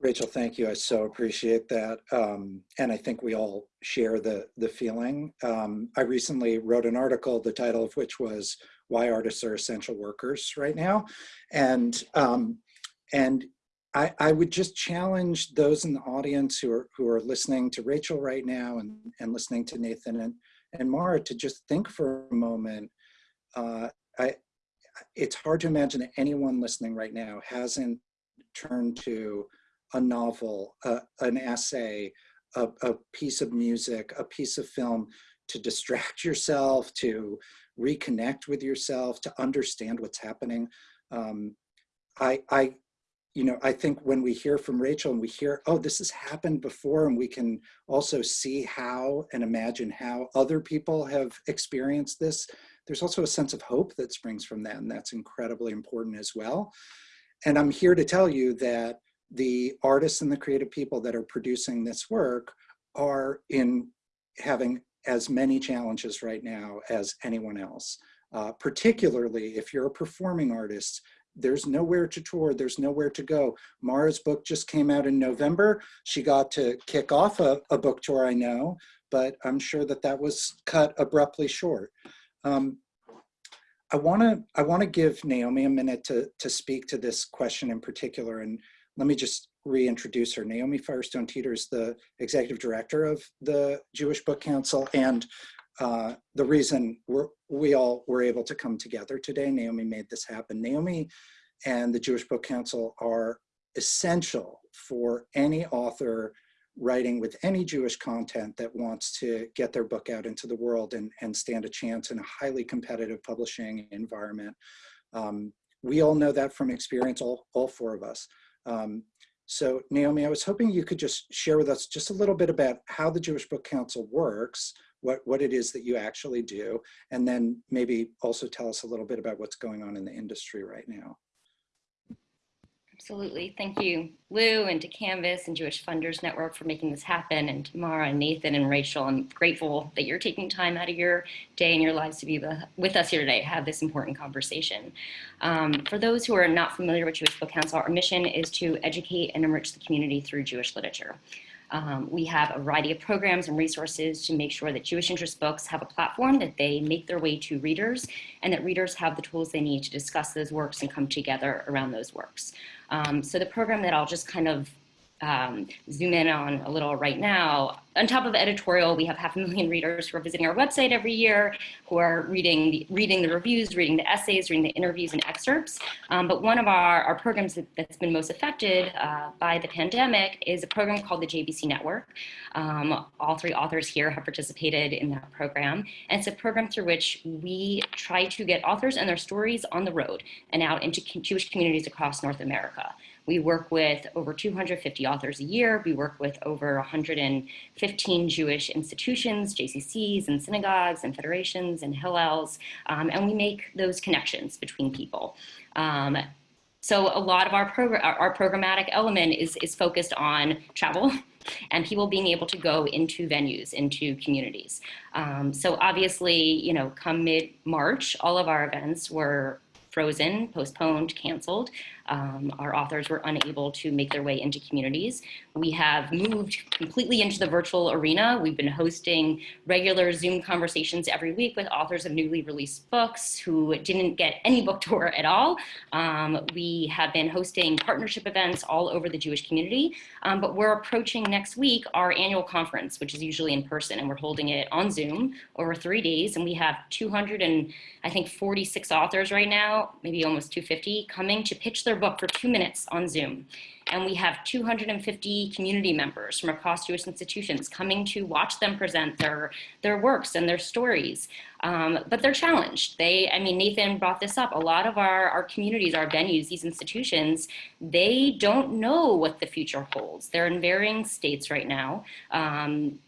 Rachel, thank you. I so appreciate that. Um, and I think we all share the, the feeling. Um, I recently wrote an article, the title of which was Why Artists Are Essential Workers Right Now. And, um, and I, I would just challenge those in the audience who are, who are listening to Rachel right now and, and listening to Nathan and, and Marra to just think for a moment. Uh, I, it's hard to imagine that anyone listening right now hasn't turned to a novel, uh, an essay, a, a, piece of music, a piece of film to distract yourself, to reconnect with yourself, to understand what's happening. Um, I, I, you know, I think when we hear from Rachel and we hear, oh, this has happened before, and we can also see how and imagine how other people have experienced this, there's also a sense of hope that springs from that, and that's incredibly important as well. And I'm here to tell you that the artists and the creative people that are producing this work are in having as many challenges right now as anyone else. Uh, particularly if you're a performing artist, there's nowhere to tour, there's nowhere to go. Marra's book just came out in November. She got to kick off a, a book tour, I know, but I'm sure that that was cut abruptly short. Um, I wanna, I wanna give Naomi a minute to, to speak to this question in particular and let me just reintroduce her. Naomi Firestone Teeter is the executive director of the Jewish Book Council and uh, the reason we all were able to come together today, Naomi made this happen. Naomi and the Jewish Book Council are essential for any author writing with any Jewish content that wants to get their book out into the world and, and stand a chance in a highly competitive publishing environment. Um, we all know that from experience, all, all four of us. Um, so Naomi, I was hoping you could just share with us just a little bit about how the Jewish Book Council works, what, what it is that you actually do, and then maybe also tell us a little bit about what's going on in the industry right now. Absolutely. Thank you, Lou, and to Canvas and Jewish Funders Network for making this happen, and to Marra and Nathan and Rachel. I'm grateful that you're taking time out of your day and your lives to be with us here today, have this important conversation. Um, for those who are not familiar with Jewish Book Council, our mission is to educate and enrich the community through Jewish literature. Um, we have a variety of programs and resources to make sure that Jewish interest books have a platform that they make their way to readers and that readers have the tools they need to discuss those works and come together around those works. Um, so the program that I'll just kind of um, zoom in on a little right now. On top of editorial, we have half a million readers who are visiting our website every year, who are reading the, reading the reviews, reading the essays, reading the interviews and excerpts. Um, but one of our, our programs that, has been most affected uh, by the pandemic is a program called the JBC Network. Um, all three authors here have participated in that program. And it's a program through which we try to get authors and their stories on the road and out into Jewish communities across North America. We work with over 250 authors a year. We work with over 115 Jewish institutions, JCCs and synagogues and federations and Hillels, um, and we make those connections between people. Um, so a lot of our program, our, our programmatic element is, is focused on travel and people being able to go into venues, into communities. Um, so obviously, you know, come mid-March, all of our events were frozen, postponed, canceled. Um, our authors were unable to make their way into communities. We have moved completely into the virtual arena. We've been hosting regular Zoom conversations every week with authors of newly released books who didn't get any book tour at all. Um, we have been hosting partnership events all over the Jewish community, um, but we're approaching next week our annual conference, which is usually in person, and we're holding it on Zoom over three days, and we have 200 and I think 46 authors right now, maybe almost 250, coming to pitch their book for two minutes on Zoom. And we have 250 community members from across Jewish institutions coming to watch them present their, their works and their stories. Um, but they're challenged. They, I mean, Nathan brought this up. A lot of our, our communities, our venues, these institutions, they don't know what the future holds. They're in varying states right now. Um,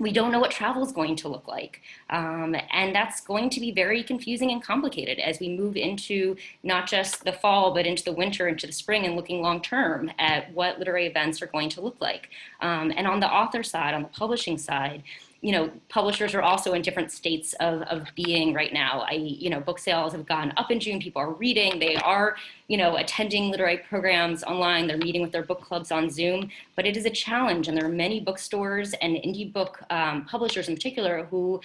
we don't know what travel is going to look like. Um, and that's going to be very confusing and complicated as we move into not just the fall, but into the winter, into the spring, and looking long term at what literary events are going to look like. Um, and on the author side, on the publishing side, you know, publishers are also in different states of, of being right now. I, you know, book sales have gone up in June. People are reading. They are, you know, attending literary programs online. They're meeting with their book clubs on Zoom. But it is a challenge, and there are many bookstores and indie book um, publishers in particular who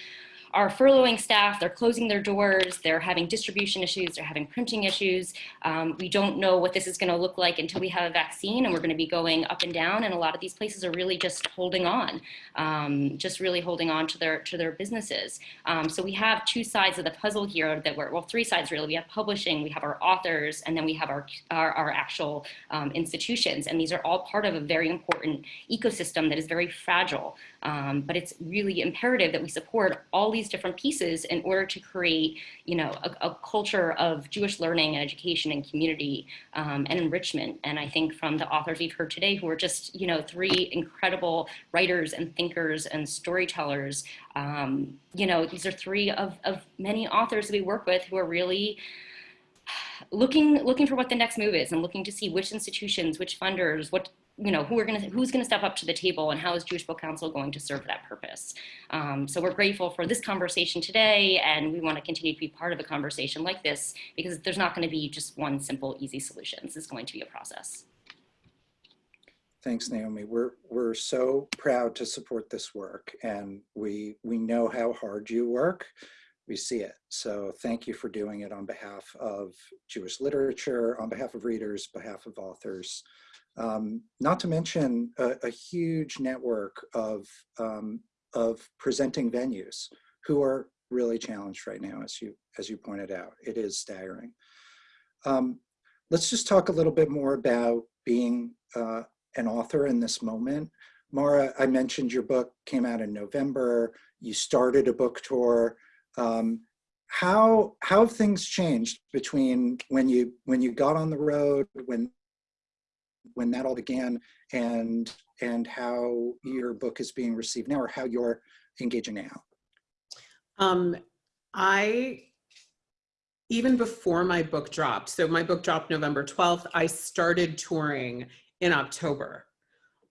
are furloughing staff, they're closing their doors, they're having distribution issues, they're having printing issues. Um, we don't know what this is gonna look like until we have a vaccine and we're gonna be going up and down and a lot of these places are really just holding on, um, just really holding on to their, to their businesses. Um, so we have two sides of the puzzle here that we're, well, three sides really. We have publishing, we have our authors, and then we have our, our, our actual um, institutions. And these are all part of a very important ecosystem that is very fragile. Um, but it's really imperative that we support all these different pieces in order to create, you know, a, a culture of Jewish learning and education and community um, and enrichment. And I think from the authors we've heard today, who are just, you know, three incredible writers and thinkers and storytellers, um, you know, these are three of, of many authors we work with who are really looking looking for what the next move is and looking to see which institutions, which funders, what you know, who are to, who's going to step up to the table and how is Jewish Book Council going to serve that purpose? Um, so we're grateful for this conversation today and we want to continue to be part of a conversation like this because there's not going to be just one simple, easy solution. This is going to be a process. Thanks, Naomi. We're, we're so proud to support this work and we, we know how hard you work. We see it. So thank you for doing it on behalf of Jewish literature, on behalf of readers, behalf of authors. Um, not to mention a, a huge network of, um, of presenting venues who are really challenged right now, as you, as you pointed out. It is staggering. Um, let's just talk a little bit more about being uh, an author in this moment. Marra, I mentioned your book came out in November. You started a book tour. Um, how how have things changed between when you when you got on the road, when when that all began and and how your book is being received now or how you're engaging now? Um, I, even before my book dropped, so my book dropped November 12th, I started touring in October.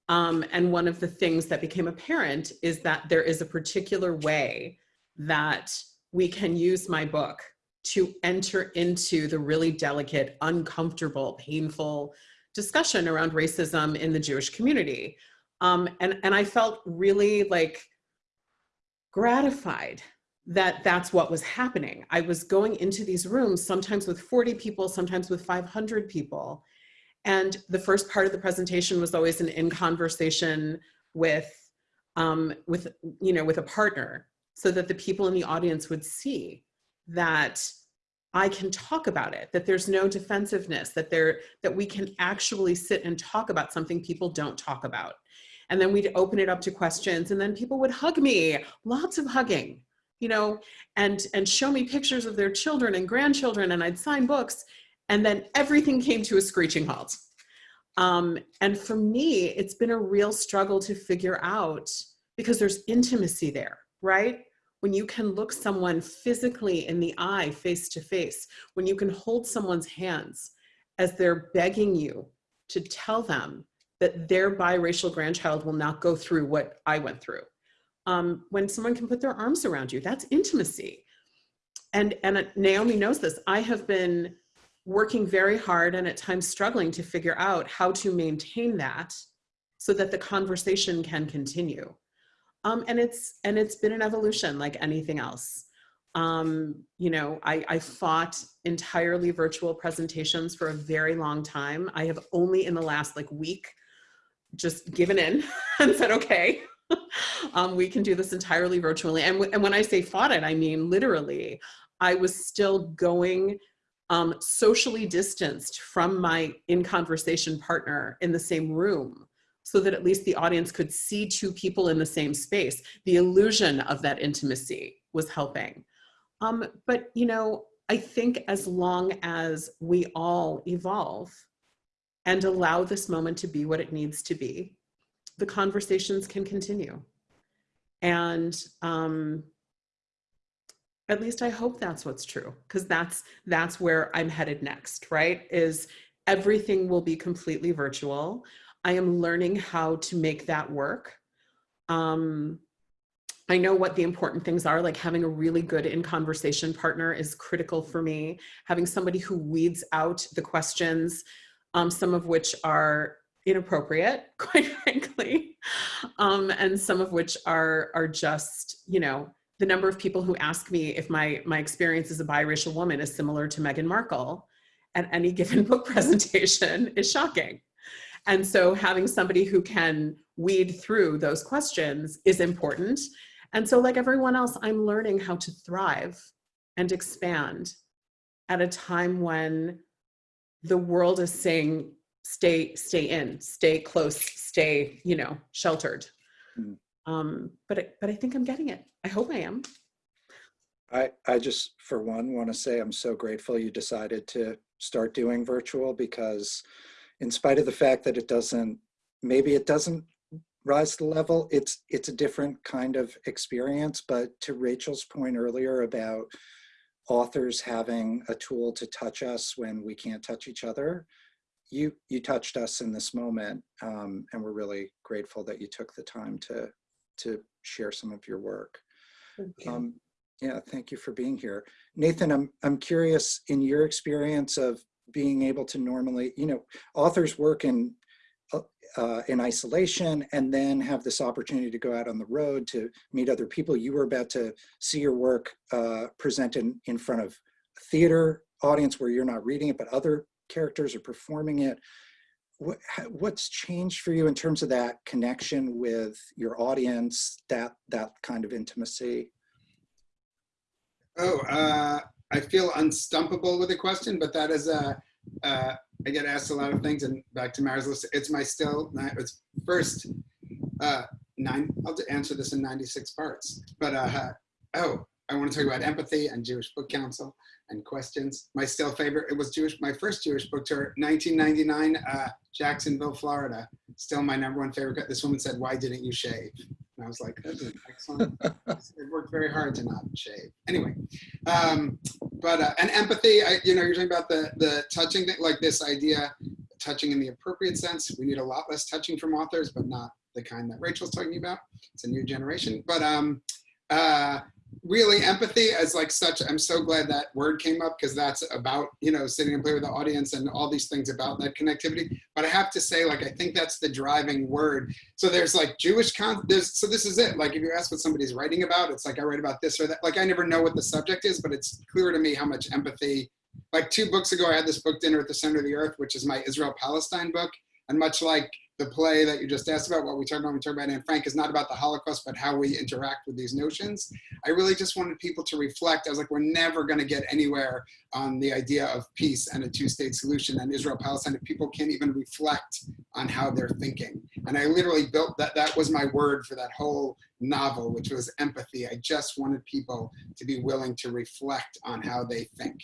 Um, and one of the things that became apparent is that there is a particular way that we can use my book to enter into the really delicate, uncomfortable, painful discussion around racism in the Jewish community. Um, and, and I felt really like gratified that that's what was happening. I was going into these rooms, sometimes with 40 people, sometimes with 500 people. And the first part of the presentation was always an in conversation with, um, with, you know, with a partner so that the people in the audience would see that I can talk about it, that there's no defensiveness, that there that we can actually sit and talk about something people don't talk about. And then we'd open it up to questions and then people would hug me, lots of hugging, you know, and and show me pictures of their children and grandchildren and I'd sign books and then everything came to a screeching halt. Um, and for me, it's been a real struggle to figure out because there's intimacy there, right? When you can look someone physically in the eye face to face, when you can hold someone's hands as they're begging you to tell them that their biracial grandchild will not go through what I went through. Um, when someone can put their arms around you, that's intimacy. And, and Naomi knows this. I have been working very hard and at times struggling to figure out how to maintain that so that the conversation can continue. Um, and it's and it's been an evolution like anything else. Um, you know, I, I fought entirely virtual presentations for a very long time. I have only in the last like week just given in and said, okay, um, we can do this entirely virtually. And, and when I say fought it, I mean literally, I was still going um, socially distanced from my in conversation partner in the same room so that at least the audience could see two people in the same space. The illusion of that intimacy was helping. Um, but, you know, I think as long as we all evolve and allow this moment to be what it needs to be, the conversations can continue. And um, at least I hope that's what's true, because that's that's where I'm headed next, right? Is everything will be completely virtual. I am learning how to make that work. Um, I know what the important things are, like having a really good in conversation partner is critical for me. Having somebody who weeds out the questions, um, some of which are inappropriate, quite frankly, um, and some of which are are just, you know, the number of people who ask me if my my experience as a biracial woman is similar to Meghan Markle at any given book presentation is shocking. And so having somebody who can weed through those questions is important. And so like everyone else, I'm learning how to thrive and expand at a time when the world is saying, stay, stay in, stay close, stay, you know, sheltered. Mm. Um, but, I- but I think I'm getting it. I hope I am. I, I just, for one, want to say I'm so grateful you decided to start doing virtual because in spite of the fact that it doesn't, maybe it doesn't rise to the level, it's, it's a different kind of experience. But to Rachel's point earlier about authors having a tool to touch us when we can't touch each other, you, you touched us in this moment. Um, and we're really grateful that you took the time to, to share some of your work. Um, yeah, thank you for being here. Nathan, I'm, I'm curious in your experience of being able to normally, you know, authors work in, uh, uh, in isolation and then have this opportunity to go out on the road to meet other people. You were about to see your work uh, presented in front of a theater audience where you're not reading it, but other characters are performing it. What, what's changed for you in terms of that connection with your audience, that, that kind of intimacy? Oh, uh, I feel unstumpable with a question, but that is a, uh, I get asked a lot of things and back to Marra's list, it's my still, it's first, uh, nine, I'll answer this in 96 parts, but, uh, oh, I want to talk about empathy and Jewish Book Council and questions. My still favorite, it was Jewish, my first Jewish book tour, 1999, uh, Jacksonville, Florida. Still my number one favorite. This woman said, why didn't you shave? And I was like, that's an excellent, I worked very hard to not shave. Anyway, um, but, uh, and empathy, I, you know, you're talking about the, the touching, thing, like this idea, touching in the appropriate sense. We need a lot less touching from authors, but not the kind that Rachel's talking about. It's a new generation. But um, uh, really empathy as like such i'm so glad that word came up because that's about you know sitting and play with the audience and all these things about that connectivity. But i have to say like i think that's the driving word. So there's like jewish con there's so this is it. Like if you ask what somebody's writing about it's like i write about this or that. Like i never know what the subject is but it's clear to me how much empathy. Like two books ago i had this book dinner at the center of the earth which is my israel palestine book. And much like the play that you just asked about, what we talked about when we talked about Anne Frank is not about the Holocaust, but how we interact with these notions. I really just wanted people to reflect. I was like, we're never going to get anywhere on the idea of peace and a two-state solution and Israel-Palestine if people can't even reflect on how they're thinking. And I literally built that. That was my word for that whole novel, which was empathy. I just wanted people to be willing to reflect on how they think.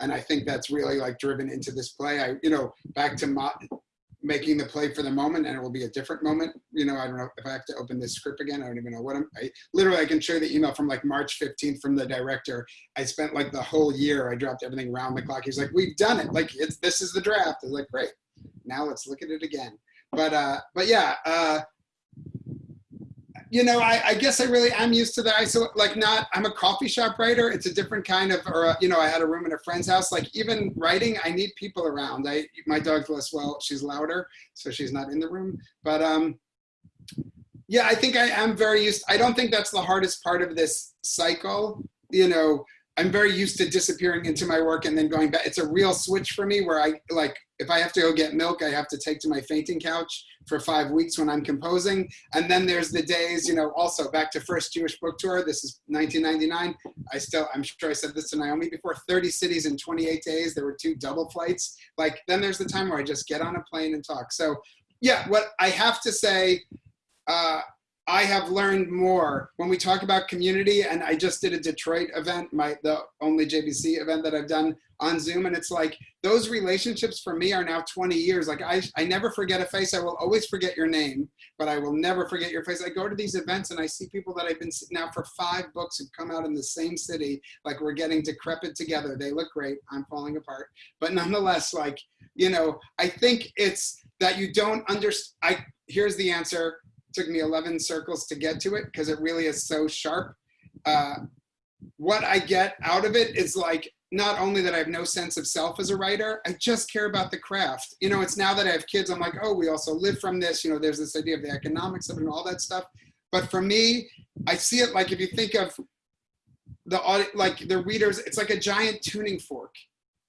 And I think that's really like driven into this play. I, you know, back to making the play for the moment and it will be a different moment. You know, I don't know if I have to open this script again. I don't even know what I'm, I literally, I can show you the email from like March 15th from the director. I spent like the whole year, I dropped everything around the clock. He's like, we've done it. Like it's, this is the draft. I was like, great. Now let's look at it again. But, uh, but yeah, uh, you know, I, I guess I really am used to the ISO, like not, I'm a coffee shop writer. It's a different kind of, or, uh, you know, I had a room in a friend's house. Like even writing, I need people around. I, my dog's less well, she's louder, so she's not in the room. But um, yeah, I think I am very used, I don't think that's the hardest part of this cycle. You know, I'm very used to disappearing into my work and then going back. It's a real switch for me where I like, if I have to go get milk, I have to take to my fainting couch for five weeks when I'm composing. And then there's the days, you know, also back to first Jewish book tour. This is 1999. I still, I'm sure I said this to Naomi before, 30 cities in 28 days. There were two double flights. Like then there's the time where I just get on a plane and talk. So yeah, what I have to say, uh, I have learned more when we talk about community and I just did a Detroit event, my the only JBC event that I've done on Zoom. And it's like those relationships for me are now 20 years. Like I, I never forget a face. I will always forget your name, but I will never forget your face. I go to these events and I see people that I've been now for five books who've come out in the same city. Like we're getting decrepit together. They look great. I'm falling apart. But nonetheless, like, you know, I think it's that you don't understand. I Here's the answer took me 11 circles to get to it because it really is so sharp. Uh, what I get out of it is like, not only that I have no sense of self as a writer, I just care about the craft. You know, it's now that I have kids, I'm like, oh, we also live from this. You know, there's this idea of the economics of it and all that stuff. But for me, I see it like if you think of the like the readers, it's like a giant tuning fork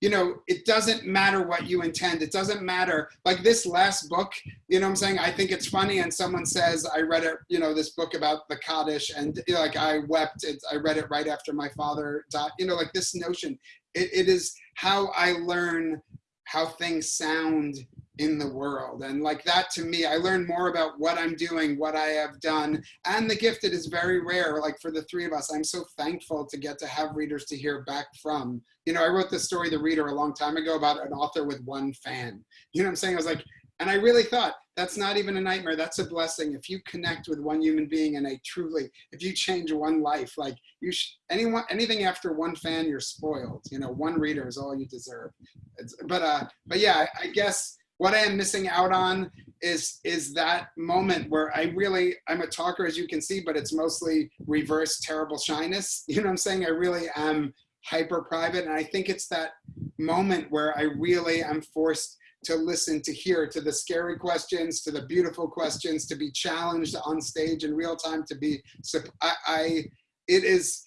you know, it doesn't matter what you intend. It doesn't matter. Like this last book, you know I'm saying? I think it's funny and someone says, I read it, you know, this book about the Kaddish and you know, like I wept, it, I read it right after my father died. You know, like this notion, it, it is how I learn how things sound in the world. And like that to me, I learn more about what I'm doing, what I have done. And the gifted is very rare. Like for the three of us, I'm so thankful to get to have readers to hear back from. You know, I wrote this story, The Reader, a long time ago about an author with one fan. You know what I'm saying? I was like, and I really thought that's not even a nightmare. That's a blessing. If you connect with one human being and a truly, if you change one life, like you, anyone, anything after one fan, you're spoiled. You know, one reader is all you deserve. It's, but, uh, but yeah, I guess what I am missing out on is is that moment where I really I'm a talker as you can see, but it's mostly reverse terrible shyness. You know what I'm saying? I really am hyper private, and I think it's that moment where I really am forced to listen, to hear, to the scary questions, to the beautiful questions, to be challenged on stage in real time, to be I, I it is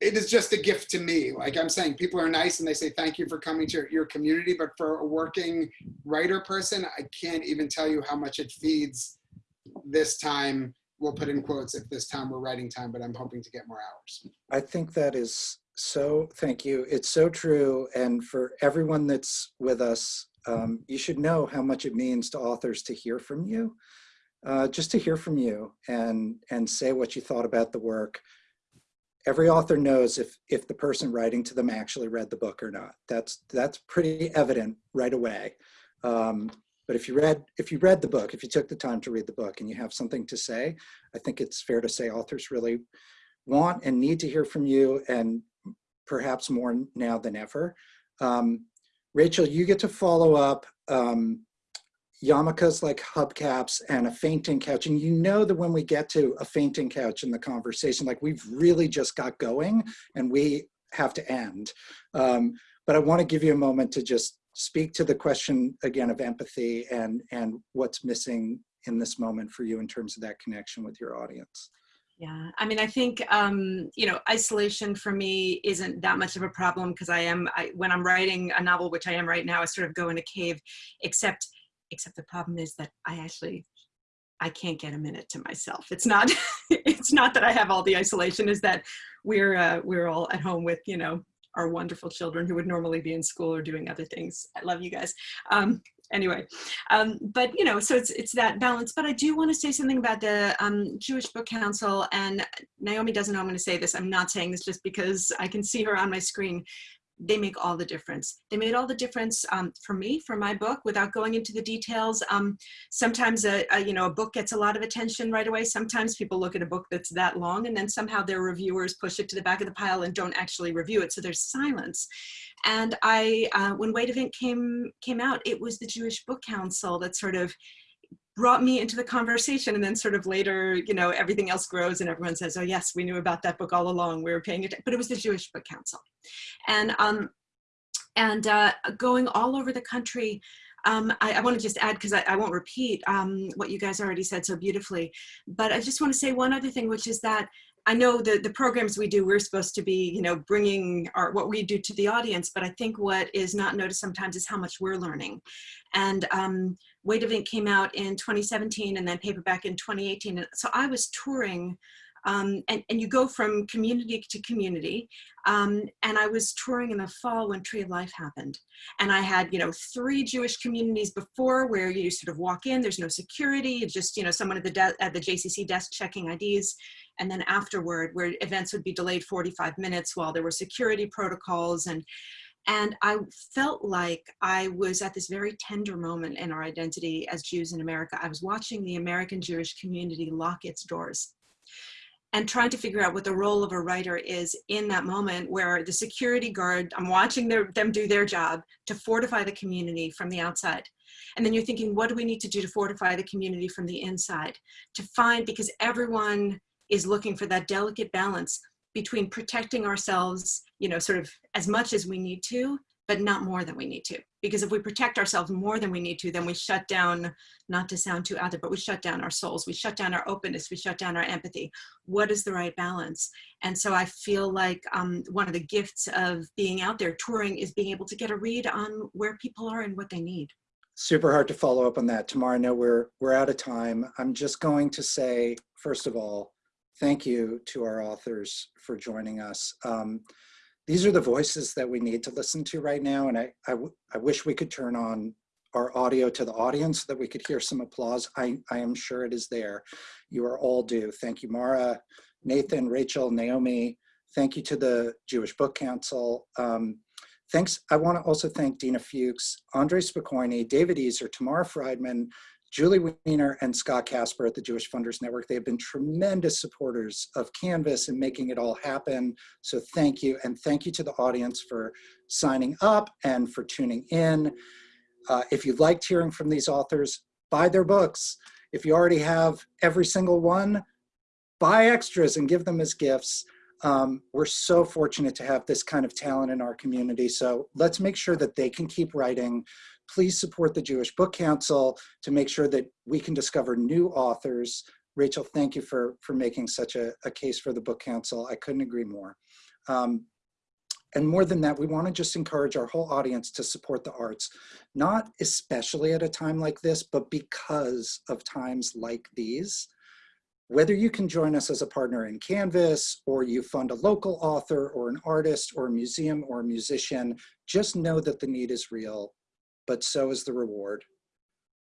it is just a gift to me. Like I'm saying, people are nice and they say, thank you for coming to your community. But for a working writer person, I can't even tell you how much it feeds this time. We'll put in quotes if this time we're writing time, but I'm hoping to get more hours. I think that is so, thank you. It's so true. And for everyone that's with us, um, you should know how much it means to authors to hear from you. Uh, just to hear from you and and say what you thought about the work every author knows if if the person writing to them actually read the book or not. That's that's pretty evident right away. Um, but if you read if you read the book, if you took the time to read the book and you have something to say, I think it's fair to say authors really want and need to hear from you and perhaps more now than ever. Um, Rachel, you get to follow up um, yarmulkes like hubcaps and a fainting couch. And you know that when we get to a fainting couch in the conversation, like we've really just got going and we have to end. Um, but I wanna give you a moment to just speak to the question again of empathy and, and what's missing in this moment for you in terms of that connection with your audience. Yeah, I mean, I think, um, you know, isolation for me isn't that much of a problem because I am, I, when I'm writing a novel, which I am right now, I sort of go in a cave, except except the problem is that I actually I can't get a minute to myself. It's not it's not that I have all the isolation is that we're uh, we're all at home with, you know, our wonderful children who would normally be in school or doing other things. I love you guys. Um, anyway, um, but you know, so it's it's that balance. But I do want to say something about the um, Jewish Book Council. And Naomi doesn't know I'm going to say this. I'm not saying this just because I can see her on my screen they make all the difference. They made all the difference um, for me, for my book, without going into the details. Um, sometimes a, a, you know, a book gets a lot of attention right away. Sometimes people look at a book that's that long and then somehow their reviewers push it to the back of the pile and don't actually review it. So there's silence. And I, uh, when Weight Ink came, came out, it was the Jewish Book Council that sort of brought me into the conversation. And then sort of later you know everything else grows and everyone says oh yes we knew about that book all along. We were paying it but it was the jewish book council. And um and uh going all over the country um, I, I want to just add, because I, I, won't repeat um, what you guys already said so beautifully, but I just want to say one other thing, which is that I know the, the programs we do, we're supposed to be, you know, bringing our, what we do to the audience, but I think what is not noticed sometimes is how much we're learning. And um, Weight of Ink came out in 2017 and then paperback in 2018. And so I was touring um, and, and you go from community to community. Um, and I was touring in the fall when Tree of Life happened. And I had, you know, three Jewish communities before where you sort of walk in, there's no security, it's just, you know, someone at the, at the JCC desk checking IDs. And then afterward, where events would be delayed 45 minutes while there were security protocols and and I felt like I was at this very tender moment in our identity as Jews in America. I was watching the American Jewish community lock its doors and trying to figure out what the role of a writer is in that moment where the security guard, I'm watching their, them do their job to fortify the community from the outside. And then you're thinking, what do we need to do to fortify the community from the inside? To find, because everyone is looking for that delicate balance between protecting ourselves, you know, sort of as much as we need to, but not more than we need to. Because if we protect ourselves more than we need to, then we shut down, not to sound too out there, but we shut down our souls, we shut down our openness, we shut down our empathy. What is the right balance? And so I feel like um, one of the gifts of being out there touring is being able to get a read on where people are and what they need. Super hard to follow up on that. Tomorrow, I know we're, we're out of time. I'm just going to say, first of all, thank you to our authors for joining us. Um, these are the voices that we need to listen to right now. And I, I, I wish we could turn on our audio to the audience so that we could hear some applause. I, I am sure it is there. You are all due. Thank you, Marra, Nathan, Rachel, Naomi. Thank you to the Jewish Book Council. Um, thanks. I want to also thank Dina Fuchs, Andre Spokoiny, David Easer, Tamara Friedman, Julie Weiner and Scott Casper at the Jewish Funders Network. They have been tremendous supporters of Canvas and making it all happen. So thank you. And thank you to the audience for signing up and for tuning in. Uh, if you liked hearing from these authors, buy their books. If you already have every single one, buy extras and give them as gifts. Um, we're so fortunate to have this kind of talent in our community. So let's make sure that they can keep writing please support the Jewish Book Council to make sure that we can discover new authors. Rachel, thank you for, for making such a, a case for the Book Council. I couldn't agree more. Um, and more than that, we want to just encourage our whole audience to support the arts, not especially at a time like this, but because of times like these. Whether you can join us as a partner in Canvas, or you fund a local author, or an artist, or a museum, or a musician, just know that the need is real but so is the reward.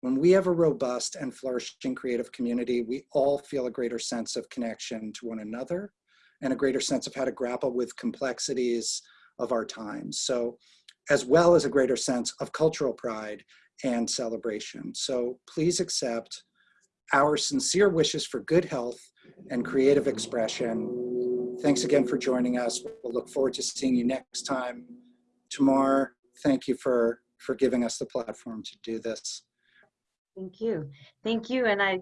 When we have a robust and flourishing creative community, we all feel a greater sense of connection to one another and a greater sense of how to grapple with complexities of our times. So, as well as a greater sense of cultural pride and celebration. So please accept our sincere wishes for good health and creative expression. Thanks again for joining us. We'll look forward to seeing you next time. Tamar, thank you for for giving us the platform to do this. Thank you. Thank you. And I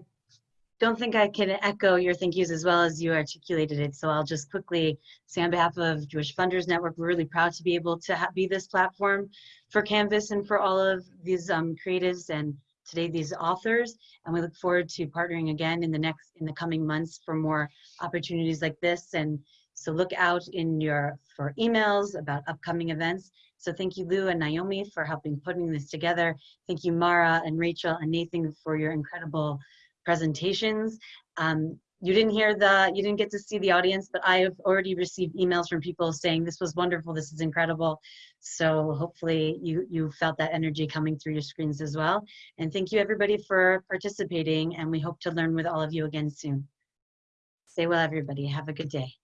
don't think I can echo your thank yous as well as you articulated it. So I'll just quickly say on behalf of Jewish Funders Network, we're really proud to be able to be this platform for Canvas and for all of these um, creatives and today these authors. And we look forward to partnering again in the next, in the coming months for more opportunities like this. And so look out in your, for emails about upcoming events so thank you, Lou and Naomi, for helping putting this together. Thank you, Marra and Rachel and Nathan for your incredible presentations. Um, you didn't hear the, you didn't get to see the audience, but I have already received emails from people saying this was wonderful, this is incredible. So hopefully you, you felt that energy coming through your screens as well. And thank you everybody for participating and we hope to learn with all of you again soon. Stay well, everybody. Have a good day.